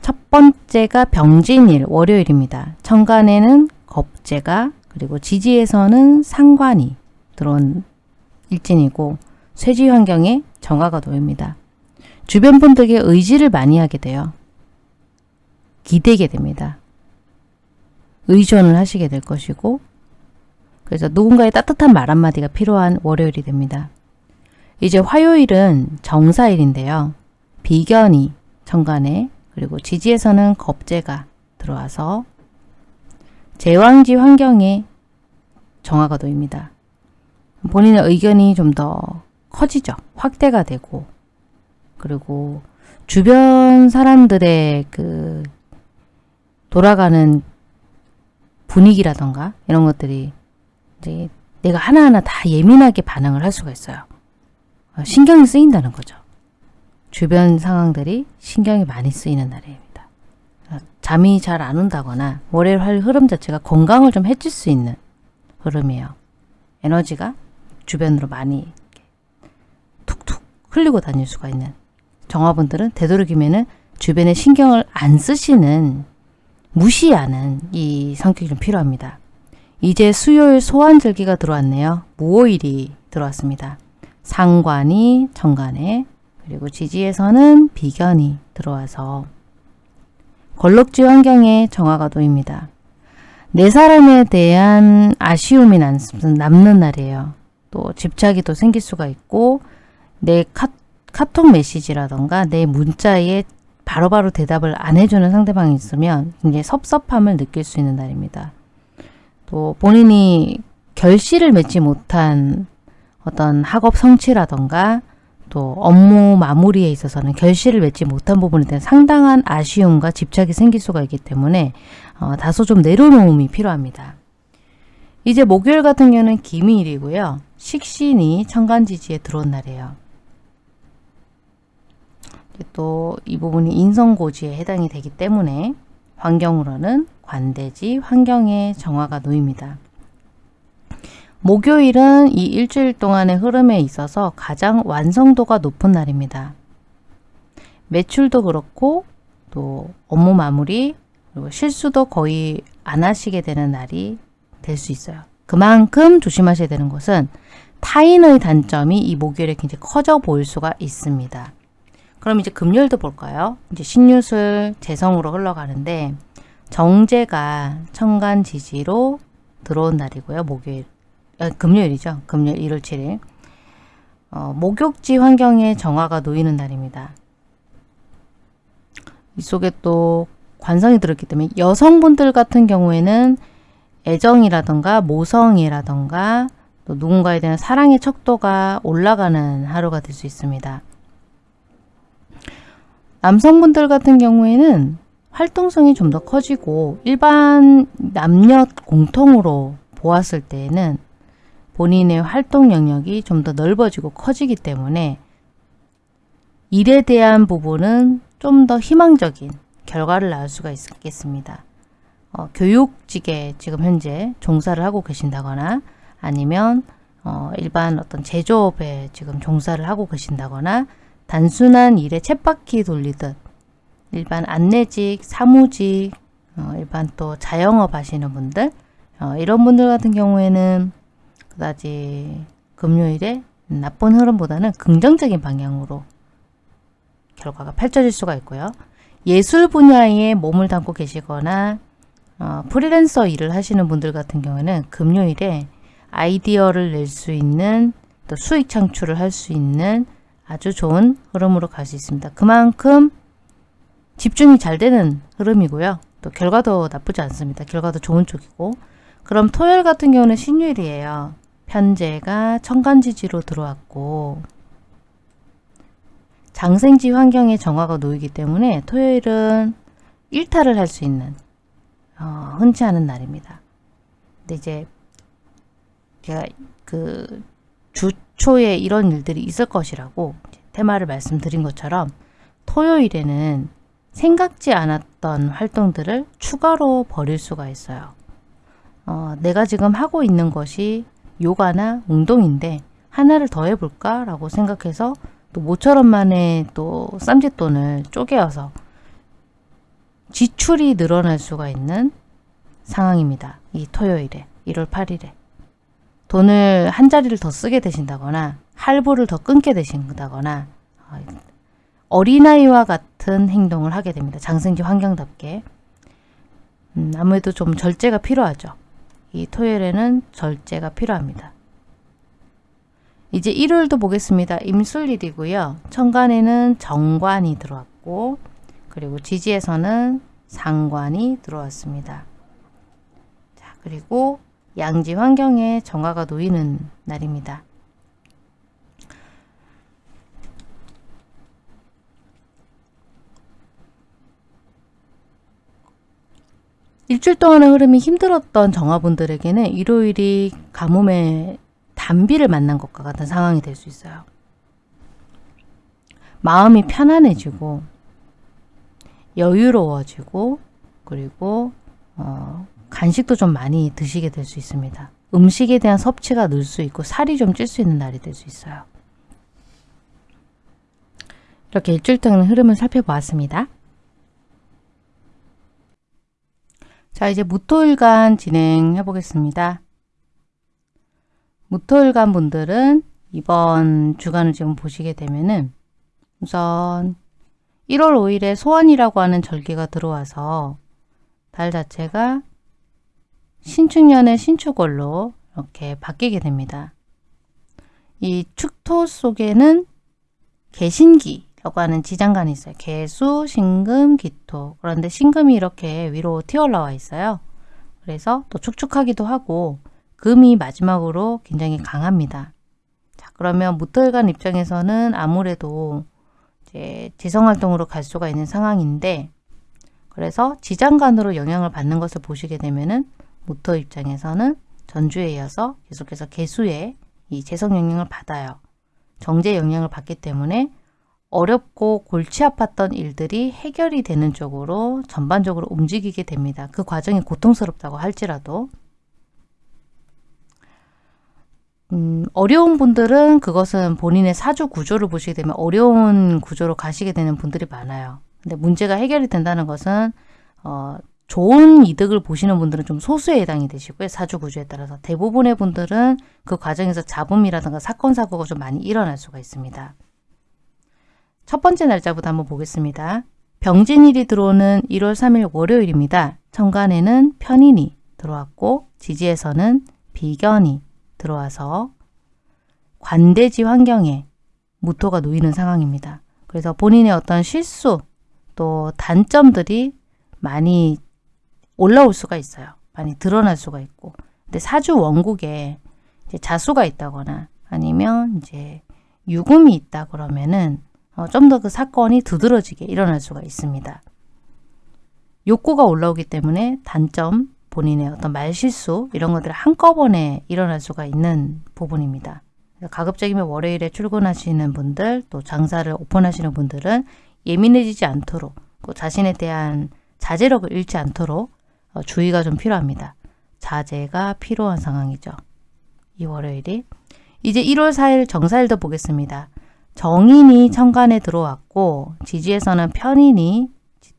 첫 번째가 병진일, 월요일입니다. 천간에는 겁재가 그리고 지지에서는 상관이 들어온 일진이고 쇠지 환경에 정화가 놓입니다. 주변 분들에게 의지를 많이 하게 돼요. 기대게 됩니다. 의존을 하시게 될 것이고 그래서 누군가의 따뜻한 말 한마디가 필요한 월요일이 됩니다. 이제 화요일은 정사일인데요. 비견이 천간에 그리고 지지에서는 겁재가 들어와서 제왕지 환경에 정화가 놓입니다. 본인의 의견이 좀 더 커지죠. 확대가 되고 그리고 주변 사람들의 그 돌아가는 분위기라던가 이런 것들이 이제 내가 하나하나 다 예민하게 반응을 할 수가 있어요. 어, 신경이 쓰인다는 거죠. 주변 상황들이 신경이 많이 쓰이는 날입니다. 어, 잠이 잘 안 온다거나 월요일 할 흐름 자체가 건강을 좀 해줄 수 있는 흐름이에요. 에너지가 주변으로 많이 흘리고 다닐 수가 있는 정화분들은 되도록이면은 주변에 신경을 안 쓰시는 무시하는 이 성격이 좀 필요합니다. 이제 수요일 소환절기가 들어왔네요. 무오일이 들어왔습니다. 상관이 정관에 그리고 지지에서는 비견이 들어와서 걸럭지 환경에 정화가 놓입니다. 내 사람에 대한 아쉬움이 남는 날이에요. 또 집착이 또 생길 수가 있고 내 카, 카톡 메시지라던가 내 문자에 바로바로 대답을 안 해주는 상대방이 있으면 굉장히 섭섭함을 느낄 수 있는 날입니다. 또 본인이 결실을 맺지 못한 어떤 학업 성취라던가 또 업무 마무리에 있어서는 결실을 맺지 못한 부분에 대한 상당한 아쉬움과 집착이 생길 수가 있기 때문에 어, 다소 좀 내려놓음이 필요합니다. 이제 목요일 같은 경우는 기미일이고요. 식신이 천간지지에 들어온 날이에요. 또 이 부분이 인성고지에 해당이 되기 때문에 환경으로는 관대지 환경의 정화가 놓입니다. 목요일은 이 일주일 동안의 흐름에 있어서 가장 완성도가 높은 날입니다. 매출도 그렇고 또 업무 마무리 그리고 실수도 거의 안 하시게 되는 날이 될 수 있어요. 그만큼 조심하셔야 되는 것은 타인의 단점이 이 목요일에 굉장히 커져 보일 수가 있습니다. 그럼 이제 금요일도 볼까요? 이제 신유술 재성으로 흘러가는데 정제가 천간 지지로 들어온 날이고요. 목요일. 아, 금요일이죠. 금요일 1월 7일. 어, 목욕지 환경에 정화가 놓이는 날입니다. 이 속에 또 관성이 들었기 때문에 여성분들 같은 경우에는 애정이라던가 모성이라던가 또 누군가에 대한 사랑의 척도가 올라가는 하루가 될 수 있습니다. 남성분들 같은 경우에는 활동성이 좀 더 커지고 일반 남녀 공통으로 보았을 때에는 본인의 활동 영역이 좀 더 넓어지고 커지기 때문에 일에 대한 부분은 좀 더 희망적인 결과를 낳을 수가 있겠습니다. 어, 교육직에 지금 현재 종사를 하고 계신다거나 아니면 어, 일반 어떤 제조업에 지금 종사를 하고 계신다거나 단순한 일에 쳇바퀴 돌리듯 일반 안내직, 사무직, 어, 일반 또 자영업 하시는 분들 어, 이런 분들 같은 경우에는 그다지 금요일에 나쁜 흐름보다는 긍정적인 방향으로 결과가 펼쳐질 수가 있고요. 예술 분야에 몸을 담고 계시거나 어, 프리랜서 일을 하시는 분들 같은 경우에는 금요일에 아이디어를 낼 수 있는 또 수익 창출을 할 수 있는 아주 좋은 흐름으로 갈 수 있습니다. 그만큼 집중이 잘 되는 흐름이고요. 또 결과도 나쁘지 않습니다. 결과도 좋은 쪽이고 그럼 토요일 같은 경우는 신유일이에요. 편제가 천간지지로 들어왔고 장생지 환경에 정화가 놓이기 때문에 토요일은 일탈을 할 수 있는 어, 흔치 않은 날입니다. 근데 이제 제가 그 주 초에 이런 일들이 있을 것이라고 테마를 말씀드린 것처럼 토요일에는 생각지 않았던 활동들을 추가로 벌일 수가 있어요. 어, 내가 지금 하고 있는 것이 요가나 운동인데 하나를 더 해볼까? 라고 생각해서 또 모처럼 만에 또 쌈짓돈을 쪼개어서 지출이 늘어날 수가 있는 상황입니다. 이 토요일에 1월 8일에 돈을 한 자리를 더 쓰게 되신다거나 할부를 더 끊게 되신다거나 어, 어린아이와 같은 행동을 하게 됩니다. 장생지 환경답게 음, 아무래도 좀 절제가 필요하죠. 이 토요일에는 절제가 필요합니다. 이제 일요일도 보겠습니다. 임술일이고요. 천간에는 정관이 들어왔고 그리고 지지에서는 상관이 들어왔습니다. 자, 그리고 양지 환경에 정화가 놓이는 날입니다. 일주일 동안의 흐름이 힘들었던 정화분들에게는 일요일이 가뭄의 단비를 만난 것과 같은 상황이 될 수 있어요. 마음이 편안해지고 여유로워지고 그리고 어, 간식도 좀 많이 드시게 될 수 있습니다. 음식에 대한 섭취가 늘 수 있고 살이 좀 찔 수 있는 날이 될 수 있어요. 이렇게 일주일 동안 흐름을 살펴보았습니다. 자 이제 무토일간 진행해 보겠습니다. 무토일간 분들은 이번 주간을 지금 보시게 되면은 우선 1월 5일에 소원이라고 하는 절기가 들어와서 달 자체가 신축년의 신축월로 이렇게 바뀌게 됩니다. 이 축토 속에는 개신기라고 하는 지장간이 있어요. 개수, 신금, 기토. 그런데 신금이 이렇게 위로 튀어올라와 있어요. 그래서 또 축축하기도 하고 금이 마지막으로 굉장히 강합니다. 자, 그러면 무토일간 입장에서는 아무래도 이제 지성활동으로 갈 수가 있는 상황인데 그래서 지장간으로 영향을 받는 것을 보시게 되면은 모터 입장에서는 전주에 이어서 계속해서 개수의 이 재성 영향을 받아요. 정제 영향을 받기 때문에 어렵고 골치 아팠던 일들이 해결이 되는 쪽으로 전반적으로 움직이게 됩니다. 그 과정이 고통스럽다고 할지라도 음, 어려운 분들은 그것은 본인의 사주 구조를 보시게 되면 어려운 구조로 가시게 되는 분들이 많아요. 근데 문제가 해결이 된다는 것은 어, 좋은 이득을 보시는 분들은 좀 소수에 해당이 되시고요. 사주 구조에 따라서 대부분의 분들은 그 과정에서 잡음이라든가 사건 사고가 좀 많이 일어날 수가 있습니다. 첫 번째 날짜부터 한번 보겠습니다. 병진일이 들어오는 1월 3일 월요일입니다. 천간에는 편인이 들어왔고 지지에서는 비견이 들어와서 관대지 환경에 무토가 놓이는 상황입니다. 그래서 본인의 어떤 실수 또 단점들이 많이 올라올 수가 있어요. 많이 드러날 수가 있고 근데 사주 원국에 자수가 있다거나 아니면 이제 유금이 있다 그러면은 어, 좀 더 그 사건이 두드러지게 일어날 수가 있습니다. 욕구가 올라오기 때문에 단점, 본인의 어떤 말실수 이런 것들이 한꺼번에 일어날 수가 있는 부분입니다. 가급적이면 월요일에 출근하시는 분들 또 장사를 오픈하시는 분들은 예민해지지 않도록 또 자신에 대한 자제력을 잃지 않도록 어, 주의가 좀 필요합니다. 자제가 필요한 상황이죠. 이 월요일이 이제 1월 4일 정사일도 보겠습니다. 정인이 천간에 들어왔고 지지에서는 편인이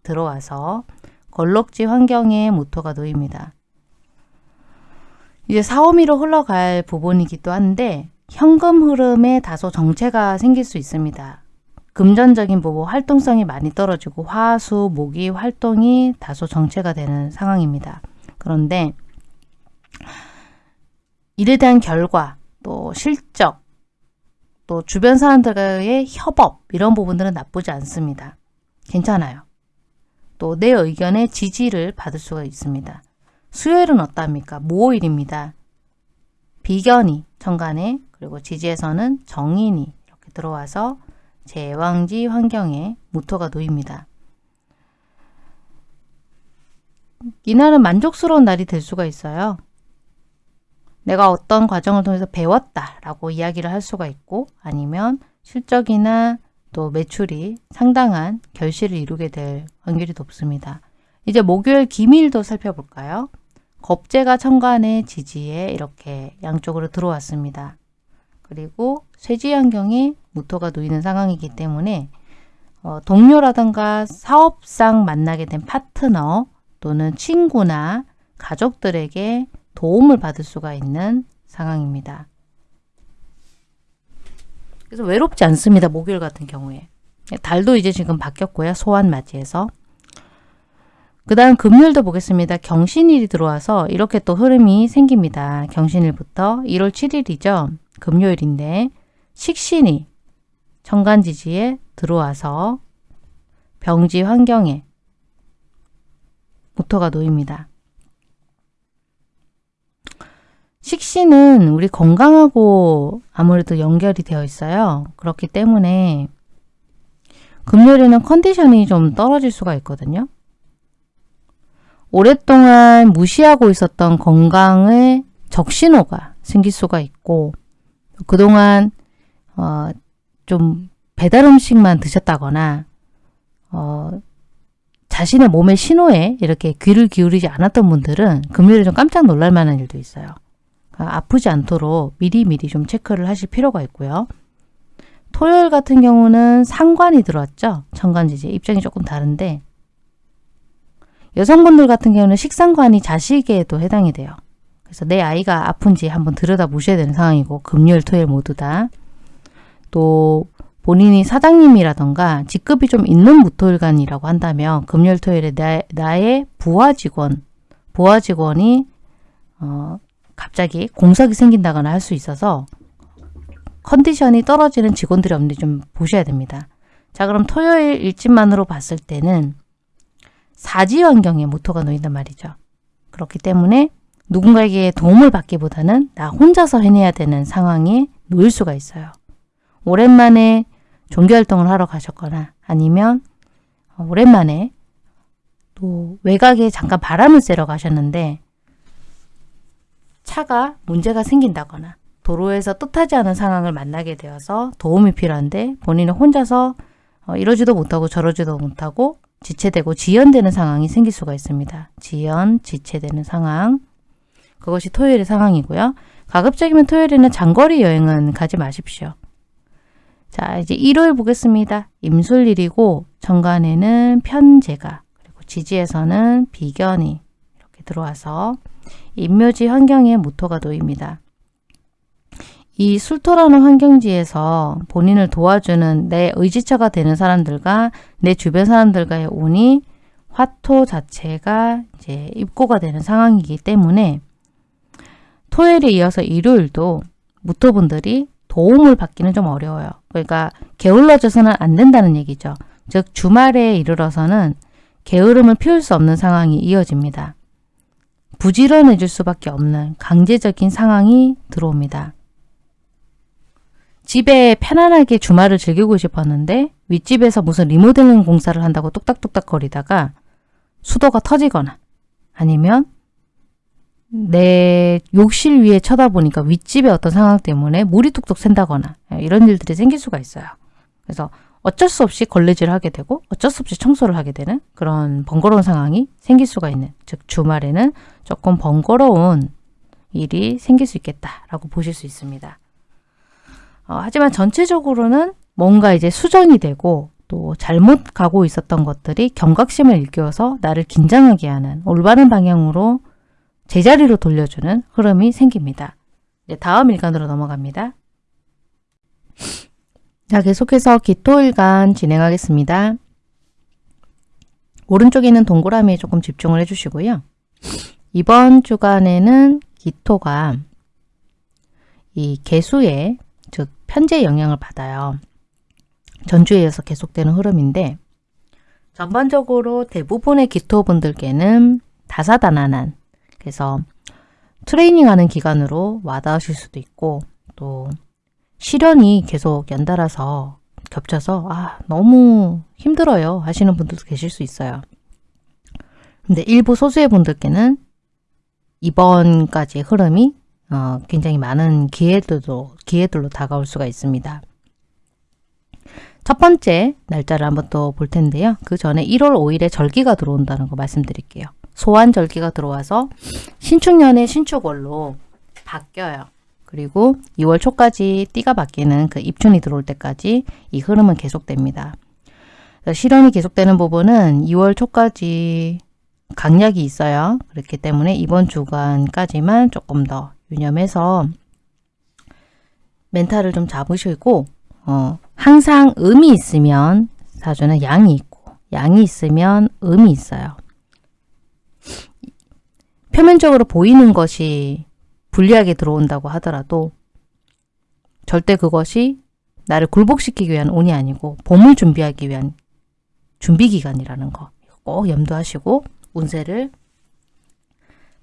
들어와서 걸럭지 환경에 모토가 놓입니다. 이제 사오미로 흘러갈 부분이기도 한데 현금 흐름에 다소 정체가 생길 수 있습니다. 금전적인 부분 활동성이 많이 떨어지고 화수, 목이 활동이 다소 정체가 되는 상황입니다. 그런데 일에 대한 결과, 또 실적, 또 주변 사람들과의 협업 이런 부분들은 나쁘지 않습니다. 괜찮아요. 또 내 의견에 지지를 받을 수가 있습니다. 수요일은 어떠합니까? 모일입니다. 비견이 천간에 그리고 지지에서는 정인이 이렇게 들어와서 제왕지 환경에 무토가 놓입니다. 이날은 만족스러운 날이 될 수가 있어요. 내가 어떤 과정을 통해서 배웠다 라고 이야기를 할 수가 있고 아니면 실적이나 또 매출이 상당한 결실을 이루게 될 확률이 높습니다. 이제 목요일 기밀도 살펴볼까요? 겁재가 천간의 지지에 이렇게 양쪽으로 들어왔습니다. 그리고 쇠지 환경에 무토가 놓이는 상황이기 때문에 어, 동료라든가 사업상 만나게 된 파트너 또는 친구나 가족들에게 도움을 받을 수가 있는 상황입니다. 그래서 외롭지 않습니다. 목요일 같은 경우에. 달도 이제 지금 바뀌었고요. 소환 맞이해서. 그 다음 금요일도 보겠습니다. 경신일이 들어와서 이렇게 또 흐름이 생깁니다. 경신일부터 1월 7일이죠. 금요일인데 식신이 천간지지에 들어와서 병지 환경에 모터가 놓입니다. 식신은 우리 건강하고 아무래도 연결이 되어 있어요. 그렇기 때문에 금요일에는 컨디션이 좀 떨어질 수가 있거든요. 오랫동안 무시하고 있었던 건강의 적신호가 생길 수가 있고 그동안 어, 좀 배달 음식만 드셨다거나 어, 자신의 몸의 신호에 이렇게 귀를 기울이지 않았던 분들은 금요일에 좀 깜짝 놀랄 만한 일도 있어요. 그러니까 아프지 않도록 미리미리 좀 체크를 하실 필요가 있고요. 토요일 같은 경우는 상관이 들어왔죠. 천간지지 입장이 조금 다른데 여성분들 같은 경우는 식상관이 자식에도 해당이 돼요. 그래서 내 아이가 아픈지 한번 들여다 보셔야 되는 상황이고 금요일, 토요일 모두 다. 또 본인이 사장님이라던가 직급이 좀 있는 무토일간이라고 한다면 금요일, 토요일에 나, 나의 부하 직원, 부하 직원이 어, 갑자기 공석이 생긴다거나 할 수 있어서 컨디션이 떨어지는 직원들이 없는지 좀 보셔야 됩니다. 자 그럼 토요일 일진만으로 봤을 때는 사지 환경에 모토가 놓인단 말이죠. 그렇기 때문에 누군가에게 도움을 받기보다는 나 혼자서 해내야 되는 상황이 놓일 수가 있어요. 오랜만에 종교활동을 하러 가셨거나 아니면 오랜만에 또 외곽에 잠깐 바람을 쐬러 가셨는데 차가 문제가 생긴다거나 도로에서 뜻하지 않은 상황을 만나게 되어서 도움이 필요한데 본인은 혼자서 어, 이러지도 못하고 저러지도 못하고 지체되고 지연되는 상황이 생길 수가 있습니다. 지연, 지체되는 상황. 그것이 토요일의 상황이고요. 가급적이면 토요일에는 장거리 여행은 가지 마십시오. 자, 이제 일요일 보겠습니다. 임술일이고 정관에는 편제가 그리고 지지에서는 비견이 이렇게 들어와서 임묘지 환경에 모토가 놓입니다. 이 술토라는 환경지에서 본인을 도와주는 내 의지처가 되는 사람들과 내 주변 사람들과의 운이 화토 자체가 이제 입고가 되는 상황이기 때문에 토요일에 이어서 일요일도 무토분들이 도움을 받기는 좀 어려워요. 그러니까 게을러져서는 안 된다는 얘기죠. 즉 주말에 이르러서는 게으름을 피울 수 없는 상황이 이어집니다. 부지런해질 수밖에 없는 강제적인 상황이 들어옵니다. 집에 편안하게 주말을 즐기고 싶었는데 윗집에서 무슨 리모델링 공사를 한다고 뚝딱뚝딱 거리다가 수도가 터지거나 아니면 내 욕실 위에 쳐다보니까 윗집의 어떤 상황 때문에 물이 뚝뚝 샌다거나 이런 일들이 생길 수가 있어요. 그래서 어쩔 수 없이 걸레질을 하게 되고 어쩔 수 없이 청소를 하게 되는 그런 번거로운 상황이 생길 수가 있는 즉 주말에는 조금 번거로운 일이 생길 수 있겠다라고 보실 수 있습니다. 어, 하지만 전체적으로는 뭔가 이제 수정이 되고 또 잘못 가고 있었던 것들이 경각심을 일깨워서 나를 긴장하게 하는 올바른 방향으로 제자리로 돌려주는 흐름이 생깁니다. 네, 다음 일간으로 넘어갑니다. 자, 계속해서 기토일간 진행하겠습니다. 오른쪽에 있는 동그라미에 조금 집중을 해주시고요. 이번 주간에는 기토가 이 개수에 즉 편제의 영향을 받아요. 전주에 이어서 계속되는 흐름인데 전반적으로 대부분의 기토분들께는 다사다난한 그래서 트레이닝하는 기간으로 와닿으실 수도 있고 또 시련이 계속 연달아서 겹쳐서 아 너무 힘들어요 하시는 분들도 계실 수 있어요. 근데 일부 소수의 분들께는 이번까지의 흐름이 어, 굉장히 많은 기회들도, 기회들로 다가올 수가 있습니다. 첫 번째 날짜를 한번 또 볼 텐데요. 그 전에 1월 5일에 절기가 들어온다는 거 말씀드릴게요. 소환 절기가 들어와서 신축년의 신축월로 바뀌어요. 그리고 2월 초까지 띠가 바뀌는 그 입춘이 들어올 때까지 이 흐름은 계속됩니다. 실현이 계속되는 부분은 2월 초까지 강약이 있어요. 그렇기 때문에 이번 주간까지만 조금 더 유념해서 멘탈을 좀 잡으시고 어, 항상 음이 있으면 사주는 양이 있고 양이 있으면 음이 있어요. 표면적으로 보이는 것이 불리하게 들어온다고 하더라도 절대 그것이 나를 굴복시키기 위한 운이 아니고 봄을 준비하기 위한 준비 기간이라는 거 꼭 염두하시고 운세를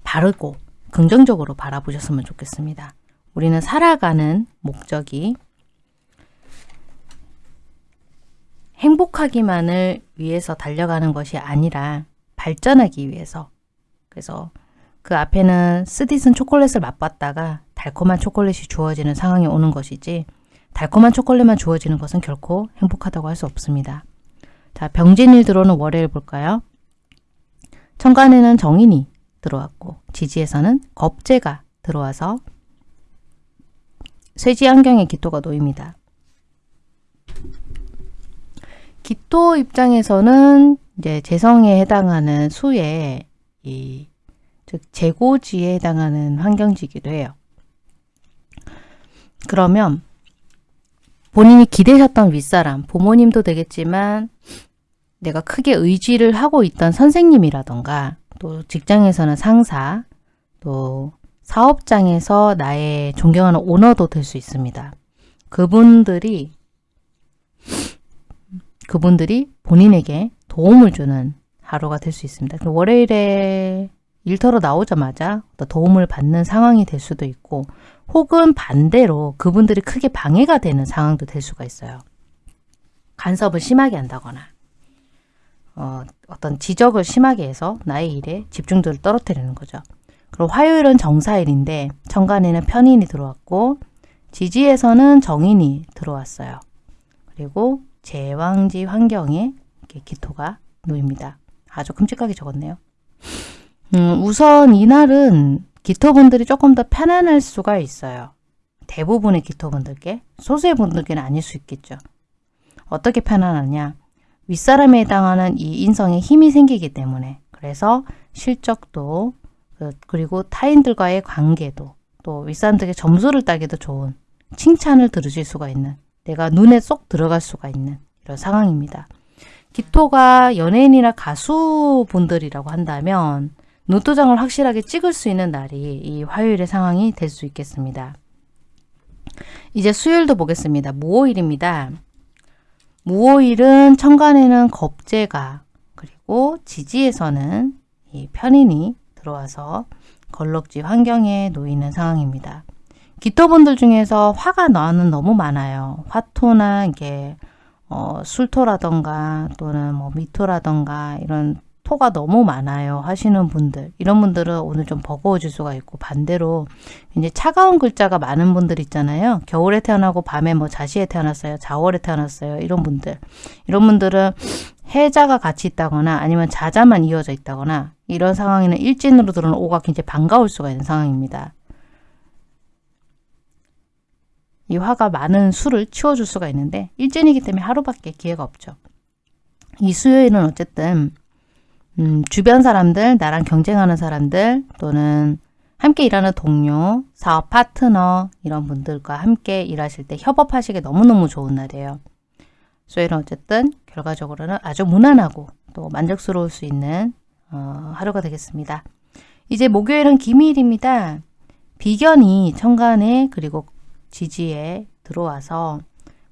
바르고 긍정적으로 바라보셨으면 좋겠습니다. 우리는 살아가는 목적이 행복하기만을 위해서 달려가는 것이 아니라 발전하기 위해서 그래서 그 앞에는 쓰디쓴 초콜릿을 맛봤다가 달콤한 초콜릿이 주어지는 상황이 오는 것이지 달콤한 초콜릿만 주어지는 것은 결코 행복하다고 할 수 없습니다. 자, 병진일 들어오는 월요일 볼까요? 천간에는 정인이 들어왔고 지지에서는 겁재가 들어와서 쇠지 환경에 기토가 놓입니다. 기토 입장에서는 이제 재성에 해당하는 수의 이, 즉 재고지에 해당하는 환경지기도 해요. 그러면 본인이 기대셨던 윗사람, 부모님도 되겠지만 내가 크게 의지를 하고 있던 선생님이라던가 또 직장에서는 상사, 또 사업장에서 나의 존경하는 오너도 될 수 있습니다. 그분들이 그분들이 본인에게 도움을 주는 하루가 될 수 있습니다. 그 월요일에 일터로 나오자마자 도움을 받는 상황이 될 수도 있고 혹은 반대로 그분들이 크게 방해가 되는 상황도 될 수가 있어요. 간섭을 심하게 한다거나 어, 어떤 지적을 심하게 해서 나의 일에 집중도를 떨어뜨리는 거죠. 그리고 화요일은 정사일인데 천간에는 편인이 들어왔고 지지에서는 정인이 들어왔어요. 그리고 제왕지 환경에 기토가 놓입니다. 아주 끔찍하게 적었네요. 음, 우선 이날은 기토분들이 조금 더 편안할 수가 있어요. 대부분의 기토분들께 소수의 분들께는 아닐 수 있겠죠. 어떻게 편안하냐 윗사람에 해당하는 이 인성에 힘이 생기기 때문에 그래서 실적도 그, 그리고 타인들과의 관계도 또 윗사람들에게 점수를 따기도 좋은 칭찬을 들으실 수가 있는 내가 눈에 쏙 들어갈 수가 있는 이런 상황입니다. 기토가 연예인이나 가수분들이라고 한다면 눈도장을 확실하게 찍을 수 있는 날이 이 화요일의 상황이 될 수 있겠습니다. 이제 수요일도 보겠습니다. 무오일입니다. 무오일은 천간에는 겁재가 그리고 지지에서는 이 편인이 들어와서 걸럭지 환경에 놓이는 상황입니다. 기토분들 중에서 화가 나는 너무 많아요. 화토나 이게 어, 술토라던가 또는 뭐 미토라던가 이런 토가 너무 많아요 하시는 분들. 이런 분들은 오늘 좀 버거워질 수가 있고 반대로 이제 차가운 글자가 많은 분들 있잖아요. 겨울에 태어나고 밤에 뭐 자시에 태어났어요 자월에 태어났어요 이런 분들. 이런 분들은 해자가 같이 있다거나 아니면 자자만 이어져 있다거나 이런 상황에는 일진으로 들어오는 오가 굉장히 반가울 수가 있는 상황입니다. 이 화가 많은 수를 치워줄 수가 있는데 일진이기 때문에 하루밖에 기회가 없죠. 이 수요일은 어쨌든 음, 주변 사람들, 나랑 경쟁하는 사람들 또는 함께 일하는 동료, 사업 파트너 이런 분들과 함께 일하실 때 협업하시기 너무너무 좋은 날이에요. 수요일은 어쨌든 결과적으로는 아주 무난하고 또 만족스러울 수 있는 어, 하루가 되겠습니다. 이제 목요일은 기미일입니다. 비견이 천간에 그리고 지지에 들어와서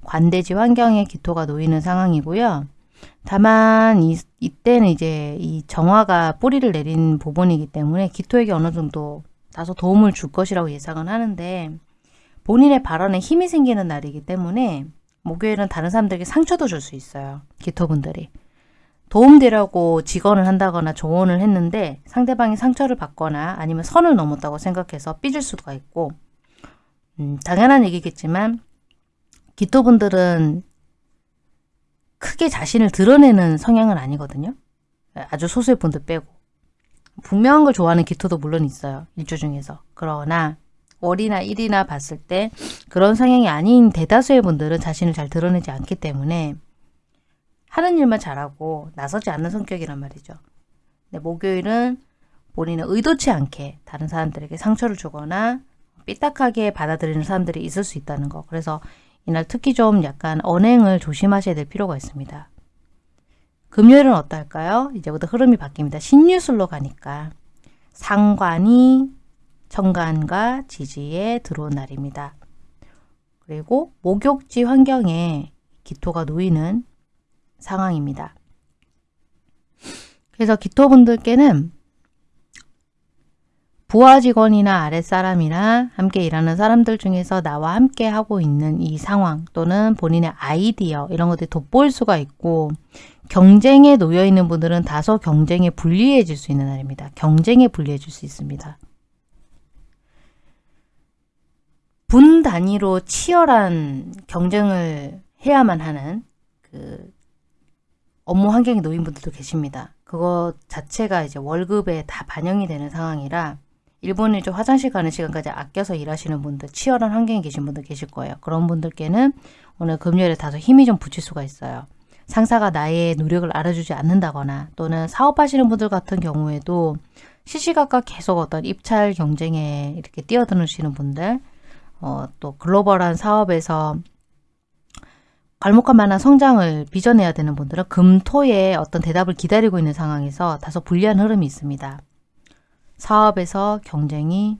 관대지 환경에 기토가 놓이는 상황이고요. 다만 이, 이때는 이제 이 정화가 뿌리를 내린 부분이기 때문에 기토에게 어느 정도 다소 도움을 줄 것이라고 예상은 하는데 본인의 발언에 힘이 생기는 날이기 때문에 목요일은 다른 사람들에게 상처도 줄 수 있어요. 기토분들이. 도움되려고 직언을 한다거나 조언을 했는데 상대방이 상처를 받거나 아니면 선을 넘었다고 생각해서 삐질 수가 있고 음, 당연한 얘기겠지만 기토분들은 크게 자신을 드러내는 성향은 아니거든요. 아주 소수의 분들 빼고. 분명한 걸 좋아하는 기토도 물론 있어요. 일주 중에서. 그러나 월이나 일이나 봤을 때 그런 성향이 아닌 대다수의 분들은 자신을 잘 드러내지 않기 때문에 하는 일만 잘하고 나서지 않는 성격이란 말이죠. 네, 목요일은 본인은 의도치 않게 다른 사람들에게 상처를 주거나 삐딱하게 받아들이는 사람들이 있을 수 있다는 거. 그래서 이날 특히 좀 약간 언행을 조심하셔야 될 필요가 있습니다. 금요일은 어떨까요? 이제부터 흐름이 바뀝니다. 신유술로 가니까 상관이 정관과 지지에 들어온 날입니다. 그리고 목욕지 환경에 기토가 놓이는 상황입니다. 그래서 기토분들께는 부하 직원이나 아랫사람이나 함께 일하는 사람들 중에서 나와 함께 하고 있는 이 상황 또는 본인의 아이디어 이런 것들이 돋보일 수가 있고 경쟁에 놓여 있는 분들은 다소 경쟁에 불리해질 수 있는 날입니다. 경쟁에 불리해질 수 있습니다. 분 단위로 치열한 경쟁을 해야만 하는 그 업무 환경에 놓인 분들도 계십니다. 그거 자체가 이제 월급에 다 반영이 되는 상황이라 일본에 좀 화장실 가는 시간까지 아껴서 일하시는 분들, 치열한 환경에 계신 분들 계실 거예요. 그런 분들께는 오늘 금요일에 다소 힘이 좀 붙일 수가 있어요. 상사가 나의 노력을 알아주지 않는다거나 또는 사업하시는 분들 같은 경우에도 시시각각 계속 어떤 입찰 경쟁에 이렇게 뛰어드시는 분들 어, 또 글로벌한 사업에서 괄목할 만한 성장을 빚어내야 되는 분들은 금토에 어떤 대답을 기다리고 있는 상황에서 다소 불리한 흐름이 있습니다. 사업에서 경쟁이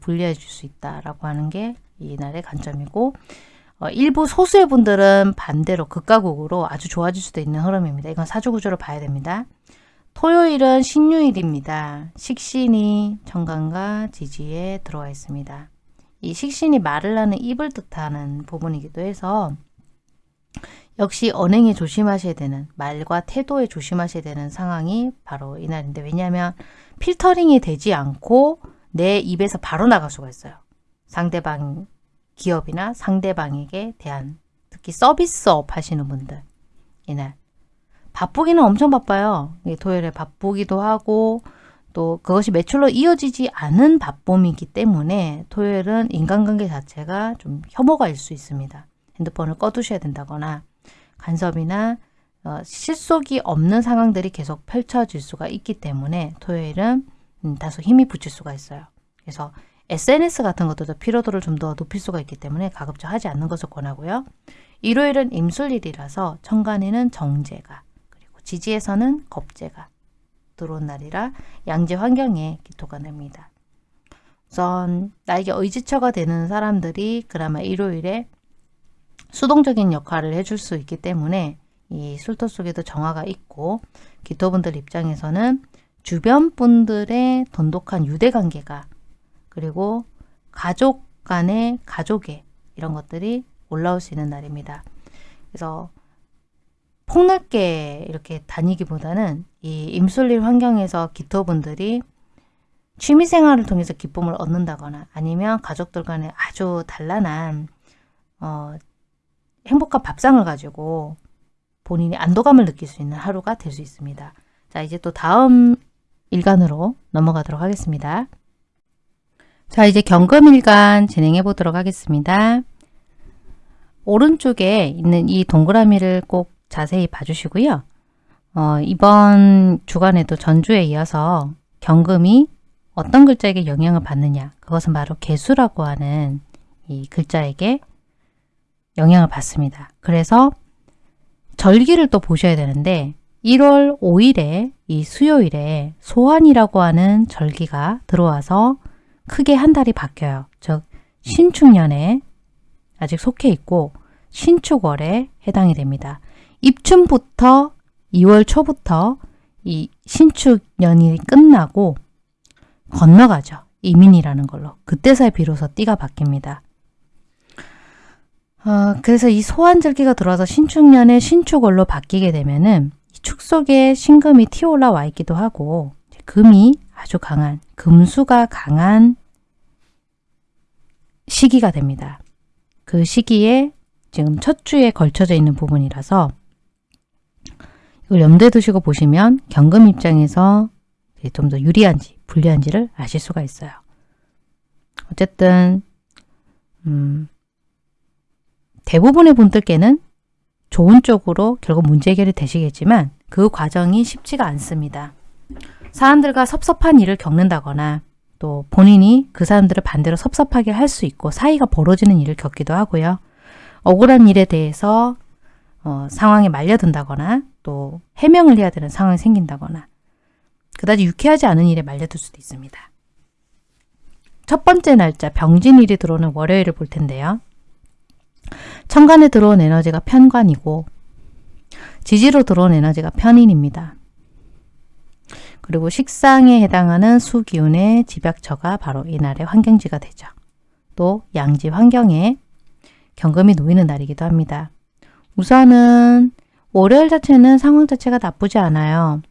불리해질 수 있다라고 하는 게 이날의 관점이고 어, 일부 소수의 분들은 반대로 극과극으로 아주 좋아질 수도 있는 흐름입니다. 이건 사주구조를 봐야 됩니다. 토요일은 신유일입니다. 식신이 정관과 지지에 들어와 있습니다. 이 식신이 말을 하는 입을 뜻하는 부분이기도 해서 역시 언행에 조심하셔야 되는 말과 태도에 조심하셔야 되는 상황이 바로 이날인데 왜냐하면 필터링이 되지 않고 내 입에서 바로 나갈 수가 있어요. 상대방 기업이나 상대방에게 대한 특히 서비스업 하시는 분들 이날 바쁘기는 엄청 바빠요. 토요일에 바쁘기도 하고 또 그것이 매출로 이어지지 않은 바쁨이기 때문에 토요일은 인간관계 자체가 좀 혐오가 일 수 있습니다. 핸드폰을 꺼두셔야 된다거나 간섭이나 어, 실속이 없는 상황들이 계속 펼쳐질 수가 있기 때문에 토요일은 음, 다소 힘이 붙일 수가 있어요. 그래서 SNS 같은 것들도 피로도를 좀 더 높일 수가 있기 때문에 가급적 하지 않는 것을 권하고요. 일요일은 임술일이라서 천간에는 정제가 그리고 지지에서는 겁제가 들어온 날이라 양재 환경에 기토가 납니다. 우선 나에게 의지처가 되는 사람들이 그나마 일요일에 수동적인 역할을 해줄 수 있기 때문에 이 술토 속에도 정화가 있고 기토분들 입장에서는 주변 분들의 돈독한 유대관계가 그리고 가족 간의 가족의 이런 것들이 올라올 수 있는 날입니다. 그래서 폭넓게 이렇게 다니기보다는 이 임술일 환경에서 기토분들이 취미생활을 통해서 기쁨을 얻는다거나 아니면 가족들 간에 아주 단란한 어, 행복한 밥상을 가지고 본인이 안도감을 느낄 수 있는 하루가 될 수 있습니다. 자 이제 또 다음 일간으로 넘어가도록 하겠습니다. 자 이제 경금일간 진행해 보도록 하겠습니다. 오른쪽에 있는 이 동그라미를 꼭 자세히 봐주시고요. 어, 이번 주간에도 전주에 이어서 경금이 어떤 글자에게 영향을 받느냐 그것은 바로 개수라고 하는 이 글자에게 영향을 받습니다. 그래서 절기를 또 보셔야 되는데 1월 5일에 이 수요일에 소환이라고 하는 절기가 들어와서 크게 한 달이 바뀌어요. 즉 신축년에 아직 속해 있고 신축월에 해당이 됩니다. 입춘부터 2월 초부터 이 신축년이 끝나고 건너가죠. 이민이라는 걸로. 그때서야 비로소 띠가 바뀝니다. 어, 그래서 이 소환절기가 들어와서 신축년에 신축월로 바뀌게 되면은 축 속에 신금이 튀어 올라와 있기도 하고 금이 아주 강한 금수가 강한 시기가 됩니다. 그 시기에 지금 첫 주에 걸쳐져 있는 부분이라서 이걸 염두에 두시고 보시면 경금 입장에서 좀 더 유리한지 불리한지를 아실 수가 있어요. 어쨌든 음, 대부분의 분들께는 좋은 쪽으로 결국 문제 해결이 되시겠지만 그 과정이 쉽지가 않습니다. 사람들과 섭섭한 일을 겪는다거나 또 본인이 그 사람들을 반대로 섭섭하게 할 수 있고 사이가 벌어지는 일을 겪기도 하고요. 억울한 일에 대해서 어, 상황에 말려든다거나 또 해명을 해야 되는 상황이 생긴다거나 그다지 유쾌하지 않은 일에 말려들 수도 있습니다. 첫 번째 날짜 병진일이 들어오는 월요일을 볼 텐데요. 천간에 들어온 에너지가 편관이고 지지로 들어온 에너지가 편인입니다. 그리고 식상에 해당하는 수기운의 집약처가 바로 이날의 환경지가 되죠. 또 양지 환경에 경금이 놓이는 날이기도 합니다. 우선은 월요일 자체는 상황 자체가 나쁘지 않아요.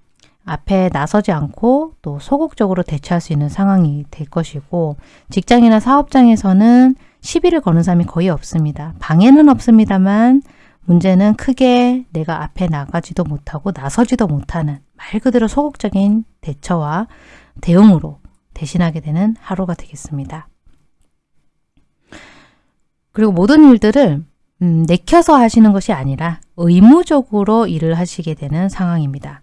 앞에 나서지 않고 또 소극적으로 대처할 수 있는 상황이 될 것이고 직장이나 사업장에서는 시비를 거는 사람이 거의 없습니다. 방해는 없습니다만 문제는 크게 내가 앞에 나가지도 못하고 나서지도 못하는 말 그대로 소극적인 대처와 대응으로 대신하게 되는 하루가 되겠습니다. 그리고 모든 일들을 음, 내켜서 하시는 것이 아니라 의무적으로 일을 하시게 되는 상황입니다.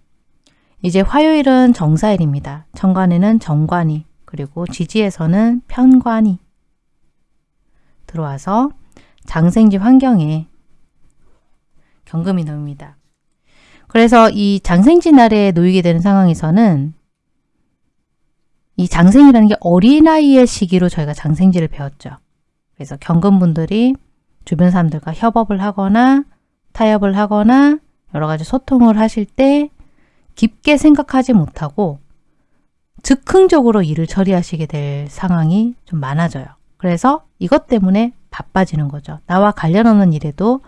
이제 화요일은 정사일입니다. 천간에는 정관이 그리고 지지에서는 편관이 들어와서 장생지 환경에 경금이 놓입니다. 그래서 이 장생지 날에 놓이게 되는 상황에서는 이 장생이라는 게 어린아이의 시기로 저희가 장생지를 배웠죠. 그래서 경금분들이 주변 사람들과 협업을 하거나 타협을 하거나 여러 가지 소통을 하실 때 깊게 생각하지 못하고 즉흥적으로 일을 처리하시게 될 상황이 좀 많아져요. 그래서 이것 때문에 바빠지는 거죠. 나와 관련 없는 일에도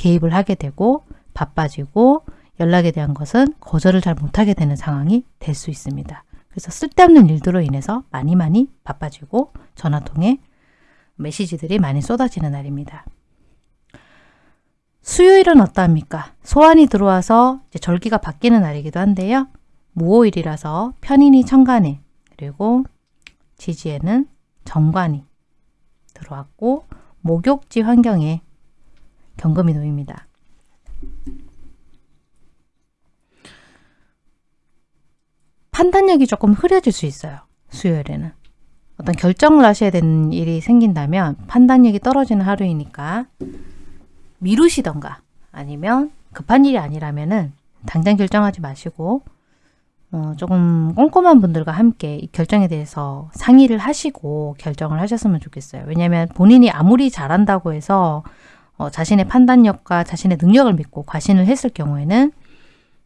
개입을 하게 되고 바빠지고 연락에 대한 것은 거절을 잘 못하게 되는 상황이 될 수 있습니다. 그래서 쓸데없는 일들로 인해서 많이 많이 바빠지고 전화통에 메시지들이 많이 쏟아지는 날입니다. 수요일은 어떠합니까? 소환이 들어와서 절기가 바뀌는 날이기도 한데요. 무오일이라서 편인이 천간에 그리고 지지에는 정관이 들어왔고 목욕지 환경에 경금이 놓입니다. 판단력이 조금 흐려질 수 있어요. 수요일에는. 어떤 결정을 하셔야 되는 일이 생긴다면 판단력이 떨어지는 하루이니까 미루시던가 아니면 급한 일이 아니라면 은 당장 결정하지 마시고 어, 조금 꼼꼼한 분들과 함께 이 결정에 대해서 상의를 하시고 결정을 하셨으면 좋겠어요. 왜냐하면 본인이 아무리 잘한다고 해서 어, 자신의 판단력과 자신의 능력을 믿고 과신을 했을 경우에는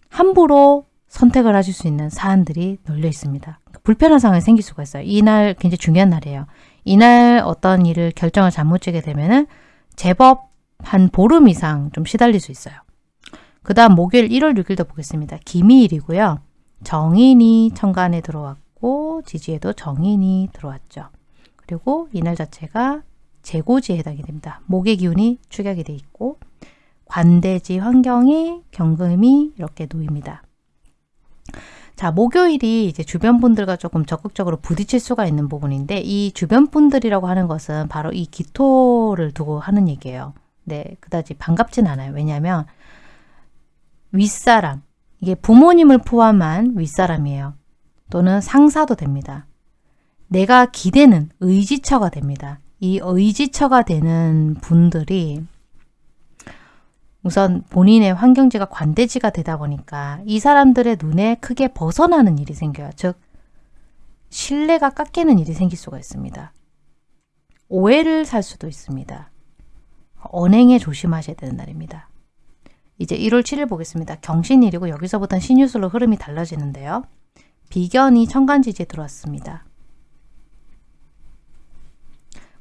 함부로 선택을 하실 수 있는 사안들이 널려 있습니다. 불편한 상황이 생길 수가 있어요. 이날 굉장히 중요한 날이에요. 이날 어떤 일을 결정을 잘못 지게 되면은 제법 한 보름 이상 좀 시달릴 수 있어요. 그 다음 목요일 1월 6일도 보겠습니다. 기미일이고요. 정인이 천간에 들어왔고 지지에도 정인이 들어왔죠. 그리고 이날 자체가 재고지에 해당이 됩니다. 목의 기운이 축약이 돼 있고 관대지 환경에 경금이 이렇게 놓입니다. 자, 목요일이 이제 주변 분들과 조금 적극적으로 부딪힐 수가 있는 부분인데 이 주변 분들이라고 하는 것은 바로 이 기토를 두고 하는 얘기예요. 네, 그다지 반갑진 않아요. 왜냐하면 윗사람, 이게 부모님을 포함한 윗사람이에요. 또는 상사도 됩니다. 내가 기대는 의지처가 됩니다. 이 의지처가 되는 분들이 우선 본인의 환경지가 관대지가 되다 보니까 이 사람들의 눈에 크게 벗어나는 일이 생겨요. 즉 신뢰가 깎이는 일이 생길 수가 있습니다. 오해를 살 수도 있습니다. 언행에 조심하셔야 되는 날입니다. 이제 1월 7일 보겠습니다. 경신일이고 여기서부터는 신유술로 흐름이 달라지는데요. 비견이 천간지지에 들어왔습니다.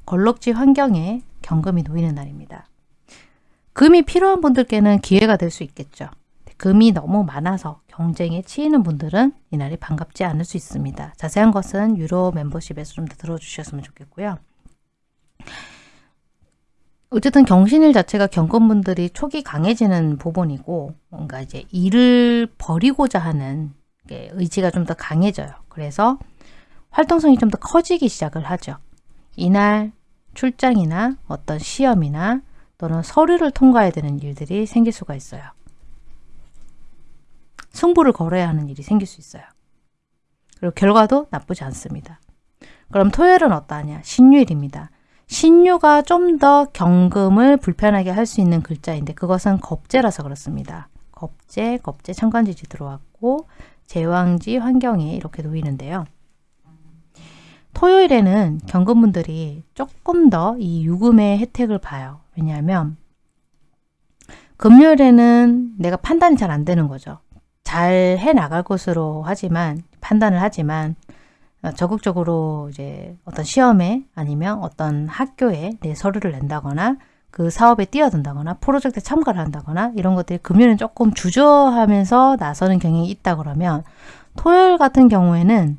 걸럭지 환경에 경금이 놓이는 날입니다. 금이 필요한 분들께는 기회가 될 수 있겠죠. 금이 너무 많아서 경쟁에 치이는 분들은 이날이 반갑지 않을 수 있습니다. 자세한 것은 유로 멤버십에서 좀 더 들어주셨으면 좋겠고요. 어쨌든 경신일 자체가 경건분들이 촉이 강해지는 부분이고 뭔가 이제 일을 버리고자 하는 의지가 좀 더 강해져요. 그래서 활동성이 좀 더 커지기 시작을 하죠. 이날 출장이나 어떤 시험이나 또는 서류를 통과해야 되는 일들이 생길 수가 있어요. 승부를 걸어야 하는 일이 생길 수 있어요. 그리고 결과도 나쁘지 않습니다. 그럼 토요일은 어떠하냐? 신유일입니다. 신유가 좀 더 경금을 불편하게 할 수 있는 글자인데 그것은 겁재라서 그렇습니다. 겁재, 겁재 천간지지 들어왔고 제왕지 환경에 이렇게 놓이는데요. 토요일에는 경금분들이 조금 더 이 유금의 혜택을 봐요. 왜냐하면 금요일에는 내가 판단이 잘 안 되는 거죠. 잘 해 나갈 것으로 하지만 판단을 하지만 어, 적극적으로 이제 어떤 시험에 아니면 어떤 학교에 내 서류를 낸다거나 그 사업에 뛰어든다거나 프로젝트에 참가를 한다거나 이런 것들이 금요일은 조금 주저하면서 나서는 경향이 있다 그러면 토요일 같은 경우에는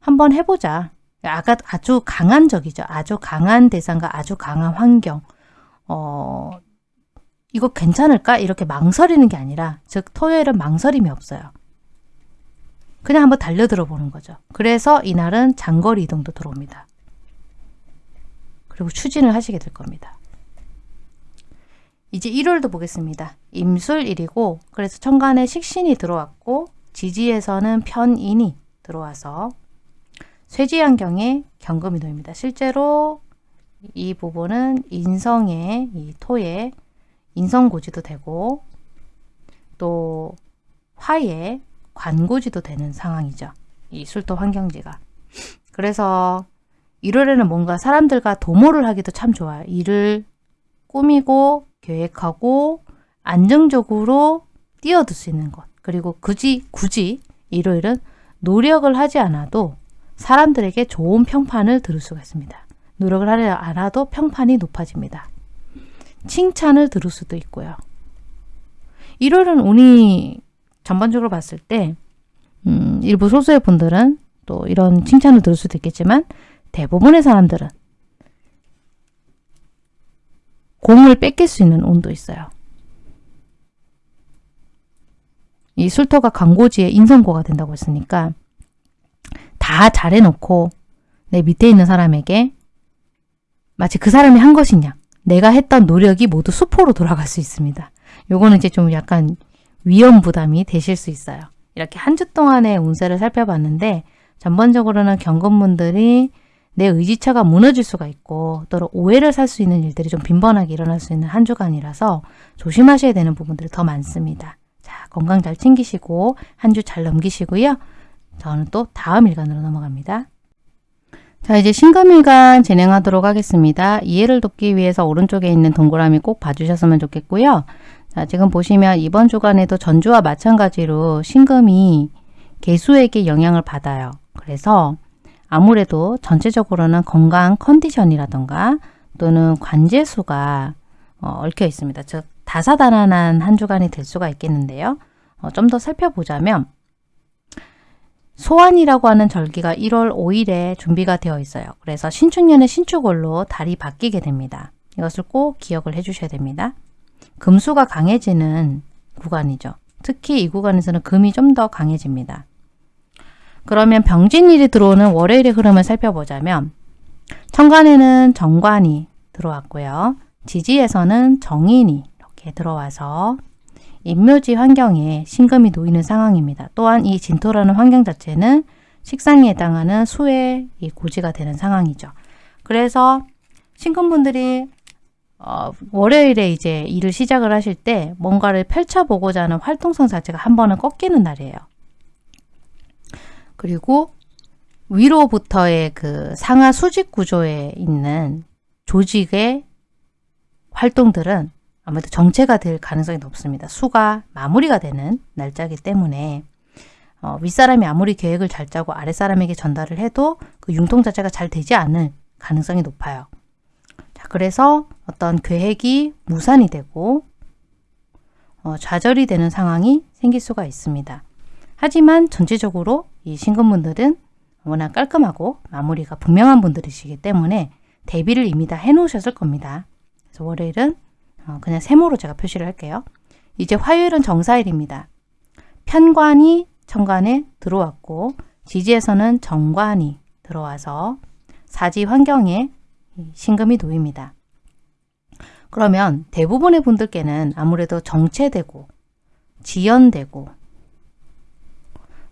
한번 해보자. 아까 아주 강한 적이죠. 아주 강한 대상과 아주 강한 환경. 어, 이거 괜찮을까? 이렇게 망설이는 게 아니라 즉 토요일은 망설임이 없어요. 그냥 한번 달려들어 보는 거죠. 그래서 이날은 장거리 이동도 들어옵니다. 그리고 추진을 하시게 될 겁니다. 이제 1월도 보겠습니다. 임술일이고 그래서 천간에 식신이 들어왔고 지지에서는 편인이 들어와서 쇠지환경에 경금이 놓입니다. 실제로 이 부분은 인성의 이 토의 인성고지도 되고 또 화의 관고지도 되는 상황이죠. 이 술토 환경지가. 그래서 1월에는 뭔가 사람들과 도모를 하기도 참 좋아요. 일을 꾸미고 계획하고 안정적으로 뛰어들 수 있는 것. 그리고 굳이 굳이 일요일은 노력을 하지 않아도 사람들에게 좋은 평판을 들을 수가 있습니다. 노력을 하지 않아도 평판이 높아집니다. 칭찬을 들을 수도 있고요. 일요일은 운이 전반적으로 봤을 때 음, 일부 소수의 분들은 또 이런 칭찬을 들을 수도 있겠지만 대부분의 사람들은 공을 뺏길 수 있는 운도 있어요. 이 술토가 광고지의 인성고가 된다고 했으니까 다 잘해놓고 내 밑에 있는 사람에게 마치 그 사람이 한 것이냐 내가 했던 노력이 모두 수포로 돌아갈 수 있습니다. 요거는 이제 좀 약간 위험 부담이 되실 수 있어요. 이렇게 한 주 동안의 운세를 살펴봤는데 전반적으로는 경건분들이 내 의지처가 무너질 수가 있고 또 오해를 살 수 있는 일들이 좀 빈번하게 일어날 수 있는 한 주간이라서 조심하셔야 되는 부분들이 더 많습니다. 자, 건강 잘 챙기시고 한 주 잘 넘기시고요. 저는 또 다음 일간으로 넘어갑니다. 자 이제 신금일간 진행하도록 하겠습니다. 이해를 돕기 위해서 오른쪽에 있는 동그라미 꼭 봐주셨으면 좋겠고요. 자, 지금 보시면 이번 주간에도 전주와 마찬가지로 신금이 개수에게 영향을 받아요. 그래서 아무래도 전체적으로는 건강 컨디션이라던가 또는 관제수가 어, 얽혀 있습니다. 즉 다사다난한 한 주간이 될 수가 있겠는데요. 어, 좀 더 살펴보자면 소환이라고 하는 절기가 1월 5일에 준비가 되어 있어요. 그래서 신축년의 신축월로 달이 바뀌게 됩니다. 이것을 꼭 기억을 해주셔야 됩니다. 금수가 강해지는 구간이죠. 특히 이 구간에서는 금이 좀 더 강해집니다. 그러면 병진일이 들어오는 월요일의 흐름을 살펴보자면 천간에는 정관이 들어왔고요. 지지에서는 정인이 이렇게 들어와서 인묘지 환경에 신금이 놓이는 상황입니다. 또한 이 진토라는 환경 자체는 식상에 해당하는 수의 고지가 되는 상황이죠. 그래서 신금분들이 어, 월요일에 이제 일을 시작을 하실 때 뭔가를 펼쳐보고자 하는 활동성 자체가 한 번은 꺾이는 날이에요. 그리고 위로부터의 그 상하 수직 구조에 있는 조직의 활동들은 아무래도 정체가 될 가능성이 높습니다. 수가 마무리가 되는 날짜기 때문에 어, 윗사람이 아무리 계획을 잘 짜고 아랫사람에게 전달을 해도 그 융통 자체가 잘 되지 않을 가능성이 높아요. 자, 그래서 어떤 계획이 무산이 되고 어, 좌절이 되는 상황이 생길 수가 있습니다. 하지만 전체적으로 이 신금분들은 워낙 깔끔하고 마무리가 분명한 분들이시기 때문에 대비를 이미 다 해놓으셨을 겁니다. 그래서 월요일은 어, 그냥 세모로 제가 표시를 할게요. 이제 화요일은 정사일입니다. 편관이 천간에 들어왔고 지지에서는 정관이 들어와서 사지 환경에 신금이 놓입니다. 그러면 대부분의 분들께는 아무래도 정체되고 지연되고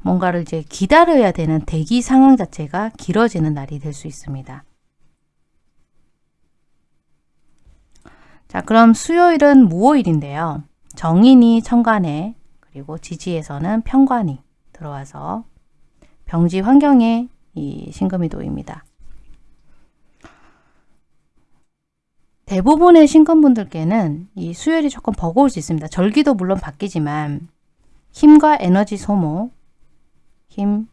뭔가를 이제 기다려야 되는 대기 상황 자체가 길어지는 날이 될 수 있습니다. 자, 그럼 수요일은 무오일인데요. 정인이 천간에 그리고 지지에서는 편관이 들어와서 병지 환경에 이 신금이 놓입니다. 대부분의 신금분들께는 이 수요일이 조금 버거울 수 있습니다. 절기도 물론 바뀌지만 힘과 에너지 소모, 힘,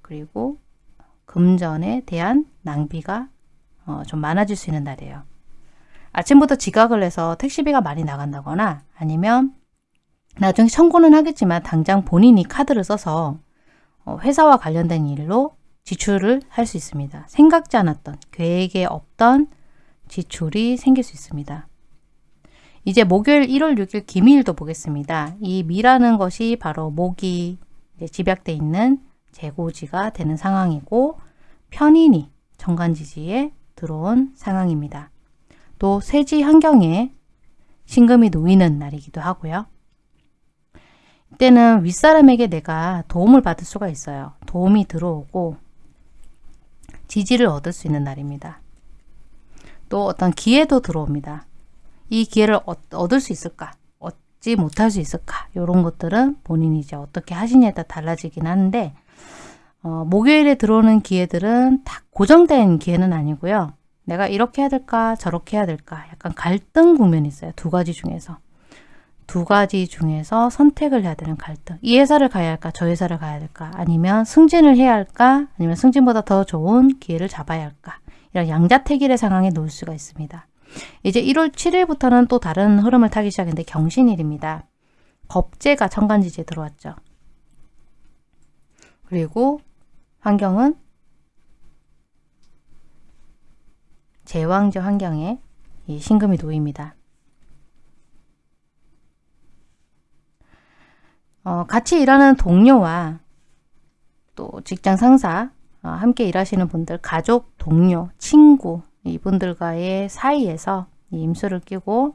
그리고 금전에 대한 낭비가 어, 좀 많아질 수 있는 날이에요. 아침부터 지각을 해서 택시비가 많이 나간다거나 아니면 나중에 청구는 하겠지만 당장 본인이 카드를 써서 어, 회사와 관련된 일로 지출을 할 수 있습니다. 생각지 않았던 계획에 없던 지출이 생길 수 있습니다. 이제 목요일 1월 6일 기미일도 보겠습니다. 이 미라는 것이 바로 목이 집약돼 있는 재고지가 되는 상황이고 편인이 정관지지에 들어온 상황입니다. 또 세지 환경에 신금이 놓이는 날이기도 하고요. 이때는 윗사람에게 내가 도움을 받을 수가 있어요. 도움이 들어오고 지지를 얻을 수 있는 날입니다. 또 어떤 기회도 들어옵니다. 이 기회를 얻을 수 있을까? 얻지 못할 수 있을까? 이런 것들은 본인이 이제 어떻게 하시냐에 따라 달라지긴 하는데 어, 목요일에 들어오는 기회들은 다 고정된 기회는 아니고요. 내가 이렇게 해야 될까 저렇게 해야 될까 약간 갈등 국면이 있어요. 두 가지 중에서. 두 가지 중에서 선택을 해야 되는 갈등. 이 회사를 가야 할까 저 회사를 가야 될까 아니면 승진을 해야 할까 아니면 승진보다 더 좋은 기회를 잡아야 할까 이런 양자택일의 상황에 놓을 수가 있습니다. 이제 1월 7일부터는 또 다른 흐름을 타기 시작했는데 경신일입니다. 겁재가 천간지지에 들어왔죠. 그리고 환경은 제왕제 환경에 이 신금이 놓입니다. 어, 같이 일하는 동료와 또 직장 상사, 어, 함께 일하시는 분들, 가족, 동료, 친구 이분들과의 사이에서 임수를 끼고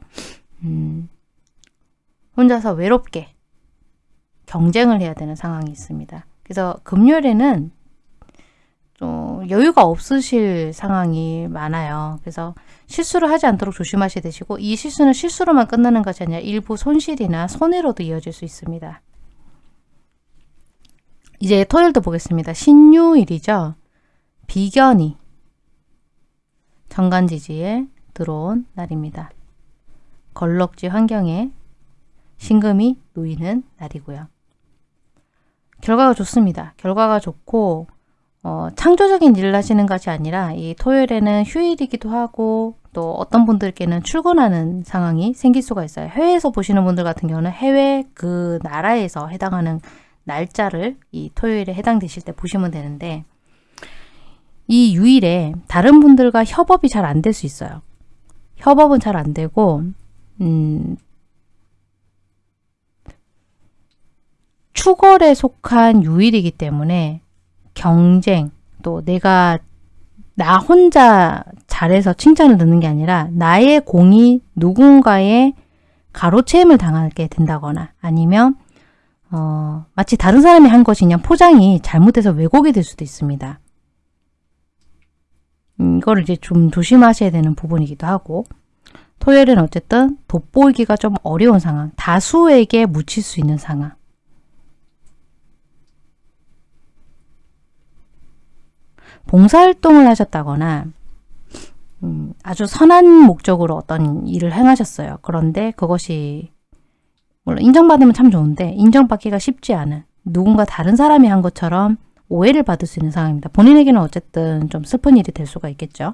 음, 혼자서 외롭게 경쟁을 해야 되는 상황이 있습니다. 그래서 금요일에는 좀 여유가 없으실 상황이 많아요. 그래서 실수를 하지 않도록 조심하셔야 되시고 이 실수는 실수로만 끝나는 것이 아니라 일부 손실이나 손해로도 이어질 수 있습니다. 이제 토요일도 보겠습니다. 신유일이죠. 비견이 정간지지에 들어온 날입니다. 걸럭지 환경에 신금이 놓이는 날이고요. 결과가 좋습니다. 결과가 좋고 어, 창조적인 일을 하시는 것이 아니라 이 토요일에는 휴일이기도 하고 또 어떤 분들께는 출근하는 상황이 생길 수가 있어요. 해외에서 보시는 분들 같은 경우는 해외 그 나라에서 해당하는 날짜를 이 토요일에 해당되실 때 보시면 되는데 이 유일에 다른 분들과 협업이 잘 안 될 수 있어요. 협업은 잘 안 되고 음, 추월에 속한 유일이기 때문에 경쟁 또 내가 나 혼자 잘해서 칭찬을 듣는 게 아니라 나의 공이 누군가의 가로채임을 당하게 된다거나 아니면 어, 마치 다른 사람이 한 것이 냐 포장이 잘못돼서 왜곡이 될 수도 있습니다. 음, 이거를 이제 좀 조심하셔야 되는 부분이기도 하고 토요일은 어쨌든 돋보이기가 좀 어려운 상황, 다수에게 묻힐 수 있는 상황 봉사활동을 하셨다거나 음, 아주 선한 목적으로 어떤 일을 행하셨어요. 그런데 그것이 물론 인정받으면 참 좋은데 인정받기가 쉽지 않은 누군가 다른 사람이 한 것처럼 오해를 받을 수 있는 상황입니다. 본인에게는 어쨌든 좀 슬픈 일이 될 수가 있겠죠.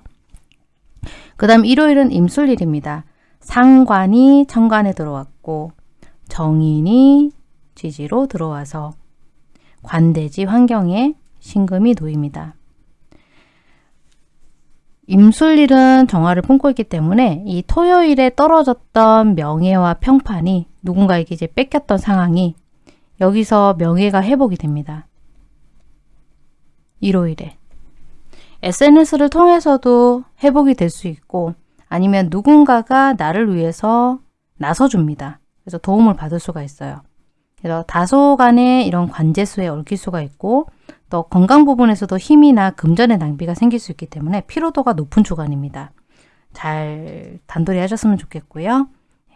그 다음 일요일은 임술일입니다. 상관이 천관에 들어왔고 정인이 지지로 들어와서 관대지 환경에 신금이 놓입니다. 임술일은 정화를 품고 있기 때문에 이 토요일에 떨어졌던 명예와 평판이 누군가에게 이제 뺏겼던 상황이 여기서 명예가 회복이 됩니다. 일요일에. SNS를 통해서도 회복이 될 수 있고 아니면 누군가가 나를 위해서 나서줍니다. 그래서 도움을 받을 수가 있어요. 그래서 다소간에 이런 관제수에 얽힐 수가 있고 또 건강 부분에서도 힘이나 금전의 낭비가 생길 수 있기 때문에 피로도가 높은 주간입니다. 잘 단돌이 하셨으면 좋겠고요.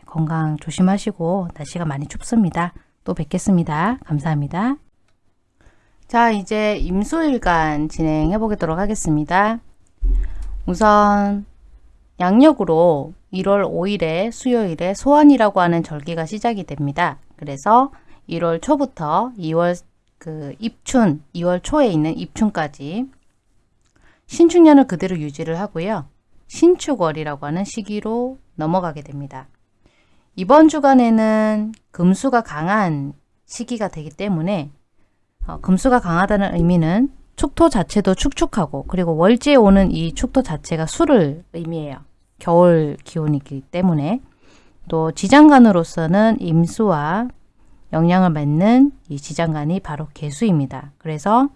건강 조심하시고 날씨가 많이 춥습니다. 또 뵙겠습니다. 감사합니다. 자 이제 임수일간 진행해 보도록 하겠습니다. 우선 양력으로 1월 5일에 수요일에 소환이라고 하는 절기가 시작이 됩니다. 그래서 1월 초부터 2월 그 입춘, 2월 초에 있는 입춘까지 신축년을 그대로 유지를 하고요. 신축월이라고 하는 시기로 넘어가게 됩니다. 이번 주간에는 금수가 강한 시기가 되기 때문에 어, 금수가 강하다는 의미는 축토 자체도 축축하고 그리고 월지에 오는 이 축토 자체가 수를 의미해요. 겨울 기온이기 때문에 또 지장간으로서는 임수와 영향을 맺는 이 지장간이 바로 개수입니다. 그래서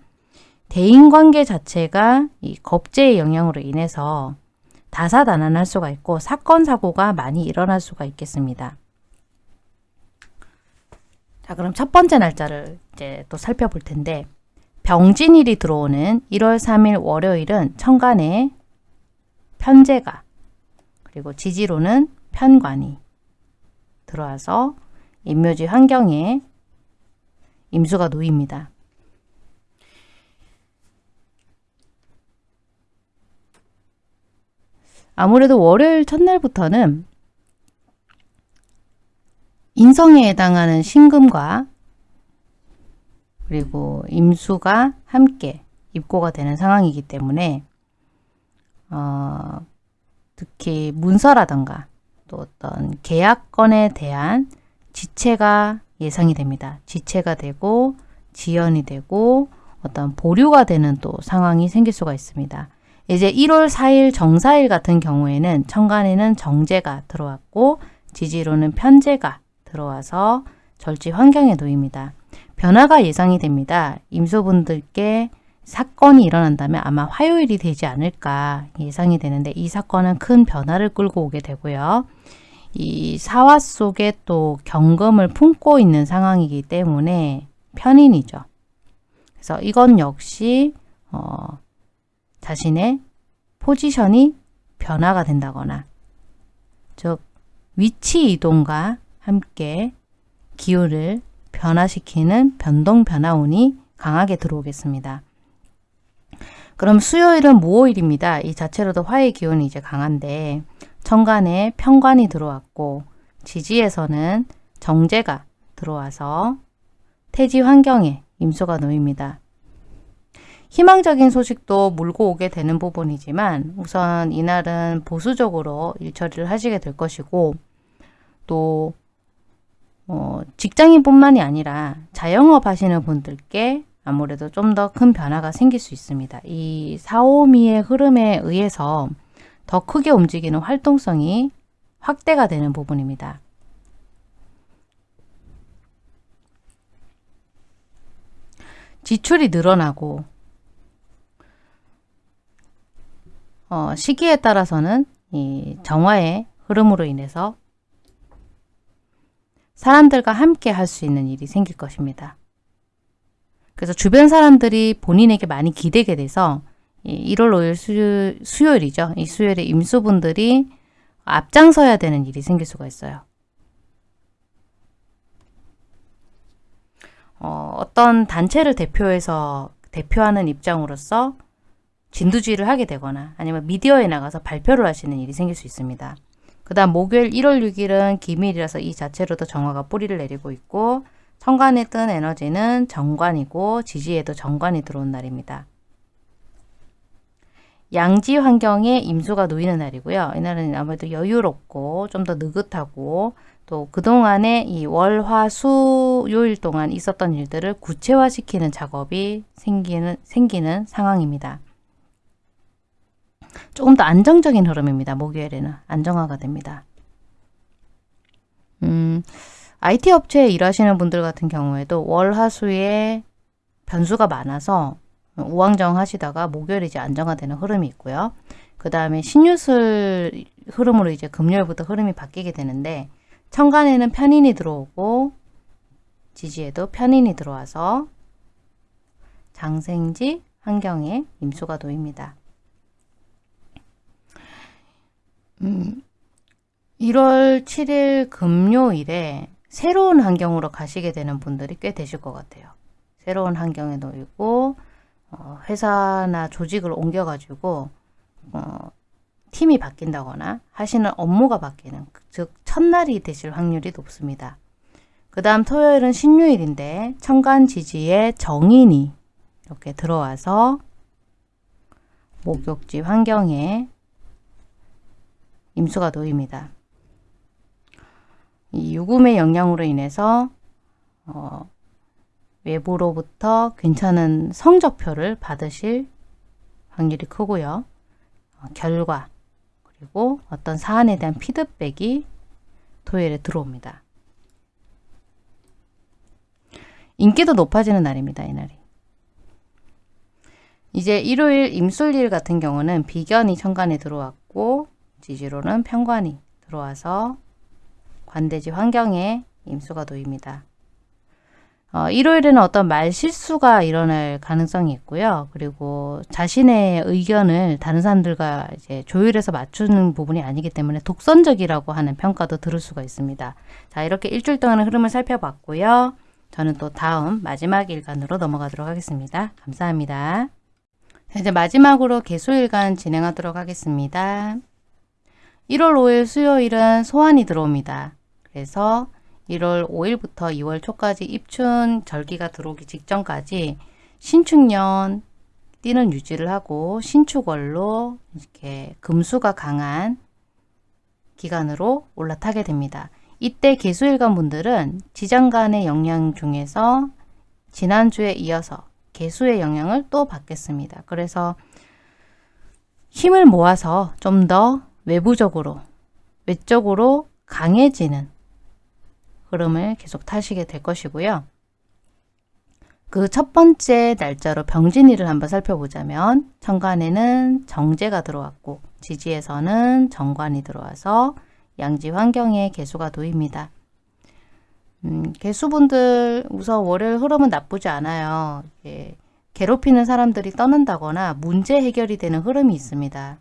대인관계 자체가 이 겁제의 영향으로 인해서 다사다난할 수가 있고 사건 사고가 많이 일어날 수가 있겠습니다. 자 그럼 첫 번째 날짜를 이제 또 살펴볼 텐데 병진일이 들어오는 1월 3일 월요일은 천간에 편제가 그리고 지지로는 편관이 들어와서 임묘지 환경에 임수가 놓입니다. 아무래도 월요일 첫날부터는 인성에 해당하는 신금과 그리고 임수가 함께 입고가 되는 상황이기 때문에 어, 특히 문서라던가 또 어떤 계약건에 대한 지체가 예상이 됩니다. 지체가 되고 지연이 되고 어떤 보류가 되는 또 상황이 생길 수가 있습니다. 이제 1월 4일 정사일 같은 경우에는 천간에는 정제가 들어왔고 지지로는 편제가 들어와서 절지 환경에 놓입니다. 변화가 예상이 됩니다. 임소분들께 사건이 일어난다면 아마 화요일이 되지 않을까 예상이 되는데 이 사건은 큰 변화를 끌고 오게 되고요. 이 사화 속에 또 경금을 품고 있는 상황이기 때문에 편인이죠. 그래서 이건 역시 어, 자신의 포지션이 변화가 된다거나 즉 위치 이동과 함께 기후를 변화시키는 변동 변화운이 강하게 들어오겠습니다. 그럼 수요일은 무오일입니다. 이 자체로도 화의 기운이 이제 강한데 천간에 편관이 들어왔고 지지에서는 정제가 들어와서 태지 환경에 임수가 놓입니다. 희망적인 소식도 물고 오게 되는 부분이지만 우선 이날은 보수적으로 일처리를 하시게 될 것이고 또 어, 직장인뿐만이 아니라 자영업 하시는 분들께 아무래도 좀 더 큰 변화가 생길 수 있습니다. 이 사오미의 흐름에 의해서 더 크게 움직이는 활동성이 확대가 되는 부분입니다. 지출이 늘어나고 어, 시기에 따라서는 이 정화의 흐름으로 인해서 사람들과 함께 할 수 있는 일이 생길 것입니다. 그래서 주변 사람들이 본인에게 많이 기대게 돼서 1월 5일 수, 수요일이죠. 이 수요일에 임수분들이 앞장서야 되는 일이 생길 수가 있어요. 어, 어떤 단체를 대표해서 대표하는 입장으로서 진두지휘를 하게 되거나 아니면 미디어에 나가서 발표를 하시는 일이 생길 수 있습니다. 그 다음 목요일 1월 6일은 기밀이라서 이 자체로도 정화가 뿌리를 내리고 있고 천간에 뜬 에너지는 정관이고 지지에도 정관이 들어온 날입니다. 양지 환경에 임수가 놓이는 날이고요. 이날은 아무래도 여유롭고 좀 더 느긋하고 또 그동안에 이 월, 화, 수, 요일 동안 있었던 일들을 구체화시키는 작업이 생기는, 생기는 상황입니다. 조금 더 안정적인 흐름입니다. 목요일에는 안정화가 됩니다. 음, IT 업체에 일하시는 분들 같은 경우에도 월, 화, 수에 변수가 많아서 우왕좌왕 하시다가 목요일 이제 안정화되는 흐름이 있고요. 그 다음에 신유술 흐름으로 이제 금요일부터 흐름이 바뀌게 되는데 천간에는 편인이 들어오고 지지에도 편인이 들어와서 장생지 환경에 임수가 놓입니다. 음, 1월 7일 금요일에 새로운 환경으로 가시게 되는 분들이 꽤 되실 것 같아요. 새로운 환경에 놓이고 어, 회사나 조직을 옮겨가지고 어, 팀이 바뀐다거나 하시는 업무가 바뀌는 즉 첫날이 되실 확률이 높습니다. 그 다음 토요일은 신유일인데 천간지지에 정인이 이렇게 들어와서 목욕지 환경에 임수가 놓입니다. 이 유금의 영향으로 인해서 어, 외부로부터 괜찮은 성적표를 받으실 확률이 크고요. 어, 결과 그리고 어떤 사안에 대한 피드백이 토요일에 들어옵니다. 인기도 높아지는 날입니다. 이날이. 이제 일요일 임술일 같은 경우는 비견이 천간에 들어왔고 지지로는 편관이 들어와서 관대지 환경에 임수가 놓입니다. 어, 일요일에는 어떤 말 실수가 일어날 가능성이 있고요. 그리고 자신의 의견을 다른 사람들과 이제 조율해서 맞추는 부분이 아니기 때문에 독선적이라고 하는 평가도 들을 수가 있습니다. 자, 이렇게 일주일 동안의 흐름을 살펴봤고요. 저는 또 다음 마지막 일간으로 넘어가도록 하겠습니다. 감사합니다. 이제 마지막으로 개수일간 진행하도록 하겠습니다. 1월 5일 수요일은 소환이 들어옵니다. 그래서 1월 5일부터 2월 초까지 입춘 절기가 들어오기 직전까지 신축년 띠는 유지를 하고 신축월로 이렇게 금수가 강한 기간으로 올라타게 됩니다. 이때 개수일간 분들은 지장간의 영향 중에서 지난주에 이어서 개수의 영향을 또 받겠습니다. 그래서 힘을 모아서 좀 더 외부적으로 외적으로 강해지는 흐름을 계속 타시게 될 것이고요. 그 첫 번째 날짜로 병진일을 한번 살펴보자면 천간에는 정제가 들어왔고 지지에서는 정관이 들어와서 양지 환경에 개수가 놓입니다. 음, 개수분들 우선 월요일 흐름은 나쁘지 않아요. 예, 괴롭히는 사람들이 떠난다거나 문제 해결이 되는 흐름이 있습니다.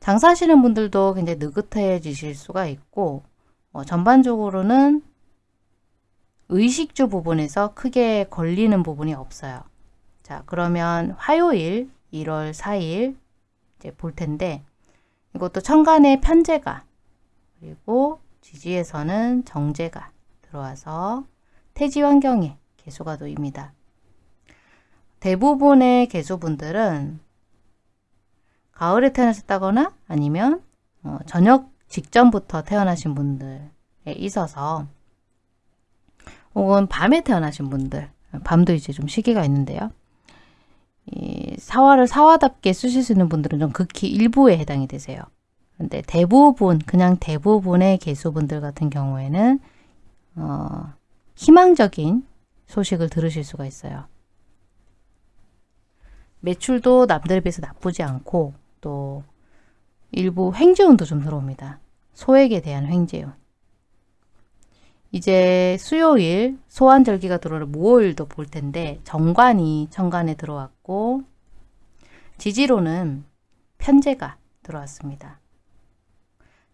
장사하시는 분들도 굉장히 느긋해지실 수가 있고 어, 전반적으로는 의식주 부분에서 크게 걸리는 부분이 없어요. 자, 그러면 화요일 1월 4일 이제 볼 텐데 이것도 천간에 편제가 그리고 지지에서는 정제가 들어와서 태지 환경에 개수가 놓입니다. 대부분의 개수분들은 가을에 태어나셨다거나 아니면 어, 저녁 직전부터 태어나신 분들에 있어서 혹은 밤에 태어나신 분들 밤도 이제 좀 시기가 있는데요. 이 사화를 사화답게 쓰실 수 있는 분들은 좀 극히 일부에 해당이 되세요. 근데 대부분 그냥 대부분의 개수분들 같은 경우에는 어, 희망적인 소식을 들으실 수가 있어요. 매출도 남들에 비해서 나쁘지 않고 또 일부 횡재운도 좀 들어옵니다. 소액에 대한 횡재운. 이제 수요일 소환절기가 들어오는 무오일도 볼 텐데 정관이 천간에 들어왔고 지지로는 편제가 들어왔습니다.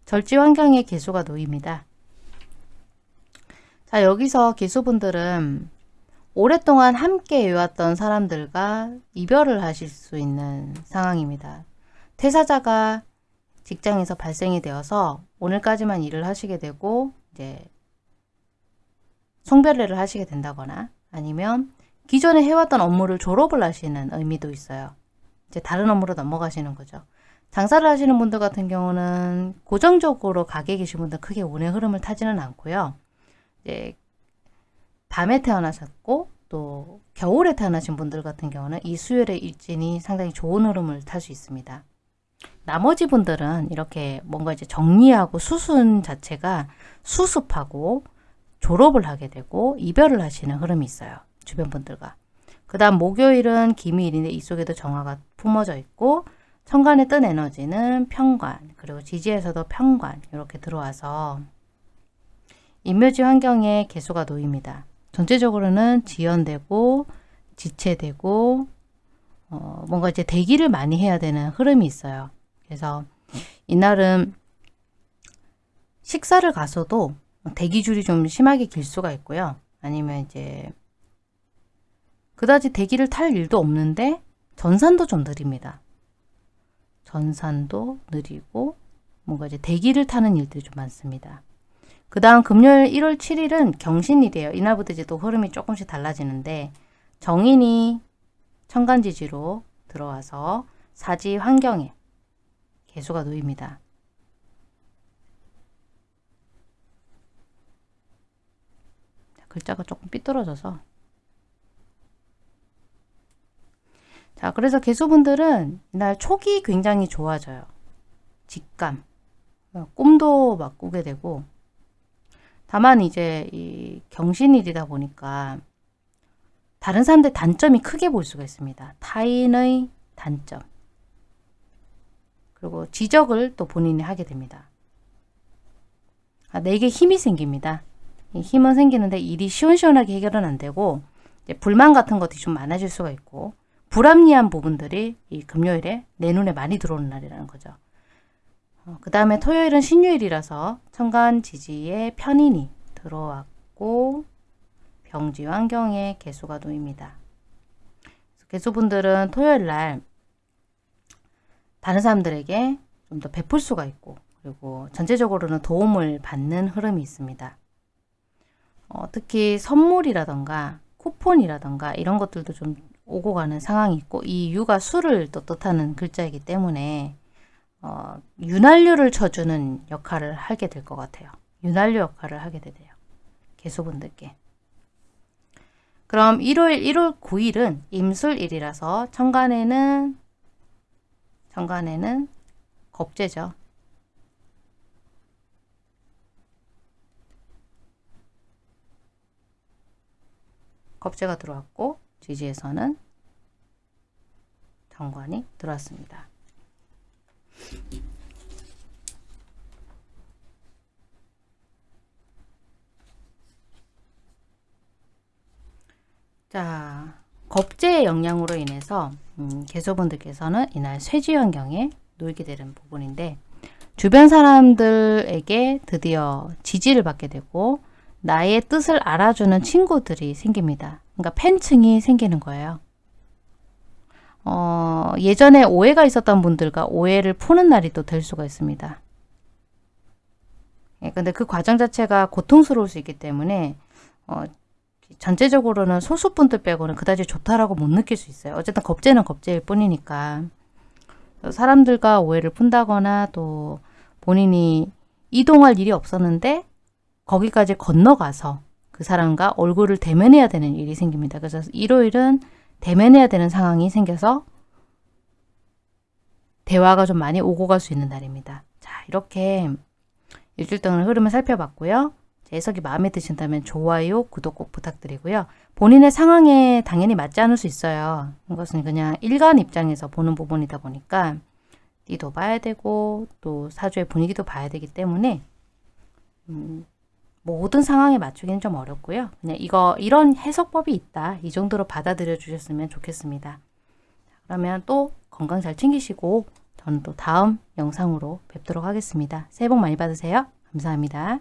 절지 환경에 개수가 놓입니다. 자 여기서 개수분들은 오랫동안 함께 해왔던 사람들과 이별을 하실 수 있는 상황입니다. 퇴사자가 직장에서 발생이 되어서 오늘까지만 일을 하시게 되고 이제 송별회를 하시게 된다거나 아니면 기존에 해왔던 업무를 졸업을 하시는 의미도 있어요. 이제 다른 업무로 넘어가시는 거죠. 장사를 하시는 분들 같은 경우는 고정적으로 가게 계신 분들 크게 운의 흐름을 타지는 않고요. 이제 밤에 태어나셨고 또 겨울에 태어나신 분들 같은 경우는 이 수요일의 일진이 상당히 좋은 흐름을 탈 수 있습니다. 나머지 분들은 이렇게 뭔가 이제 정리하고 수순 자체가 수습하고 졸업을 하게 되고 이별을 하시는 흐름이 있어요. 주변 분들과. 그 다음 목요일은 기미일인데 이 속에도 정화가 품어져 있고 천간에 뜬 에너지는 평관 그리고 지지에서도 평관 이렇게 들어와서 인묘지 환경에 개수가 놓입니다. 전체적으로는 지연되고 지체되고 어, 뭔가 이제 대기를 많이 해야 되는 흐름이 있어요. 그래서 이날은 식사를 가서도 대기줄이 좀 심하게 길 수가 있고요. 아니면 이제 그다지 대기를 탈 일도 없는데 전산도 좀 느립니다. 전산도 느리고 뭔가 이제 대기를 타는 일들이 좀 많습니다. 그 다음 금요일 1월 7일은 경신일이에요. 이날부터 이제 또 흐름이 조금씩 달라지는데 정인이 천간지지로 들어와서 사지 환경에 개수가 놓입니다. 글자가 조금 삐뚤어져서 자 그래서 개수분들은 이날 촉이 굉장히 좋아져요. 직감 꿈도 막 꾸게 되고 다만 이제 이 경신일이다 보니까 다른 사람들 단점이 크게 볼 수가 있습니다. 타인의 단점 그리고 지적을 또 본인이 하게 됩니다. 아, 내게 힘이 생깁니다. 힘은 생기는데 일이 시원시원하게 해결은 안 되고 불만 같은 것들이 좀 많아질 수가 있고 불합리한 부분들이 이 금요일에 내 눈에 많이 들어오는 날이라는 거죠. 어, 그 다음에 토요일은 신유일이라서 천간 지지에 편인이 들어왔고 병지 환경에 개수가 놓입니다. 개수분들은 토요일 날 다른 사람들에게 좀 더 베풀 수가 있고 그리고 전체적으로는 도움을 받는 흐름이 있습니다. 어, 특히 선물이라던가 쿠폰이라던가 이런 것들도 좀 오고 가는 상황이 있고 이 유가 수를 또 뜻하는 글자이기 때문에 어, 윤활유를 쳐주는 역할을 하게 될 것 같아요. 윤활유 역할을 하게 되대요. 개수분들께. 그럼 일요일 1월 9일은 임술일이라서 천간에는 천간에는 겁재죠. 겁재가 들어왔고 지지에서는 정관이 들어왔습니다. 자, 겁재의 영향으로 인해서 음, 개소분들께서는 이날 쇠지 환경에 놓이게 되는 부분인데 주변 사람들에게 드디어 지지를 받게 되고 나의 뜻을 알아주는 친구들이 생깁니다. 그러니까 팬층이 생기는 거예요. 어, 예전에 오해가 있었던 분들과 오해를 푸는 날이 또 될 수가 있습니다. 예, 근데 그 과정 자체가 고통스러울 수 있기 때문에 어, 전체적으로는 소수분들 빼고는 그다지 좋다라고 못 느낄 수 있어요. 어쨌든 겁재는 겁재일 뿐이니까 사람들과 오해를 푼다거나 또 본인이 이동할 일이 없었는데 거기까지 건너가서 그 사람과 얼굴을 대면해야 되는 일이 생깁니다. 그래서 일요일은 대면해야 되는 상황이 생겨서 대화가 좀 많이 오고 갈 수 있는 날입니다. 자 이렇게 일주일 동안 흐름을 살펴봤고요. 해석이 마음에 드신다면 좋아요, 구독 꼭 부탁드리고요. 본인의 상황에 당연히 맞지 않을 수 있어요. 이것은 그냥 일간 입장에서 보는 부분이다 보니까 띠도 봐야 되고 또 사주의 분위기도 봐야 되기 때문에 음, 모든 상황에 맞추기는 좀 어렵고요. 그냥 이거 이런 해석법이 있다. 이 정도로 받아들여 주셨으면 좋겠습니다. 그러면 또 건강 잘 챙기시고 저는 또 다음 영상으로 뵙도록 하겠습니다. 새해 복 많이 받으세요. 감사합니다.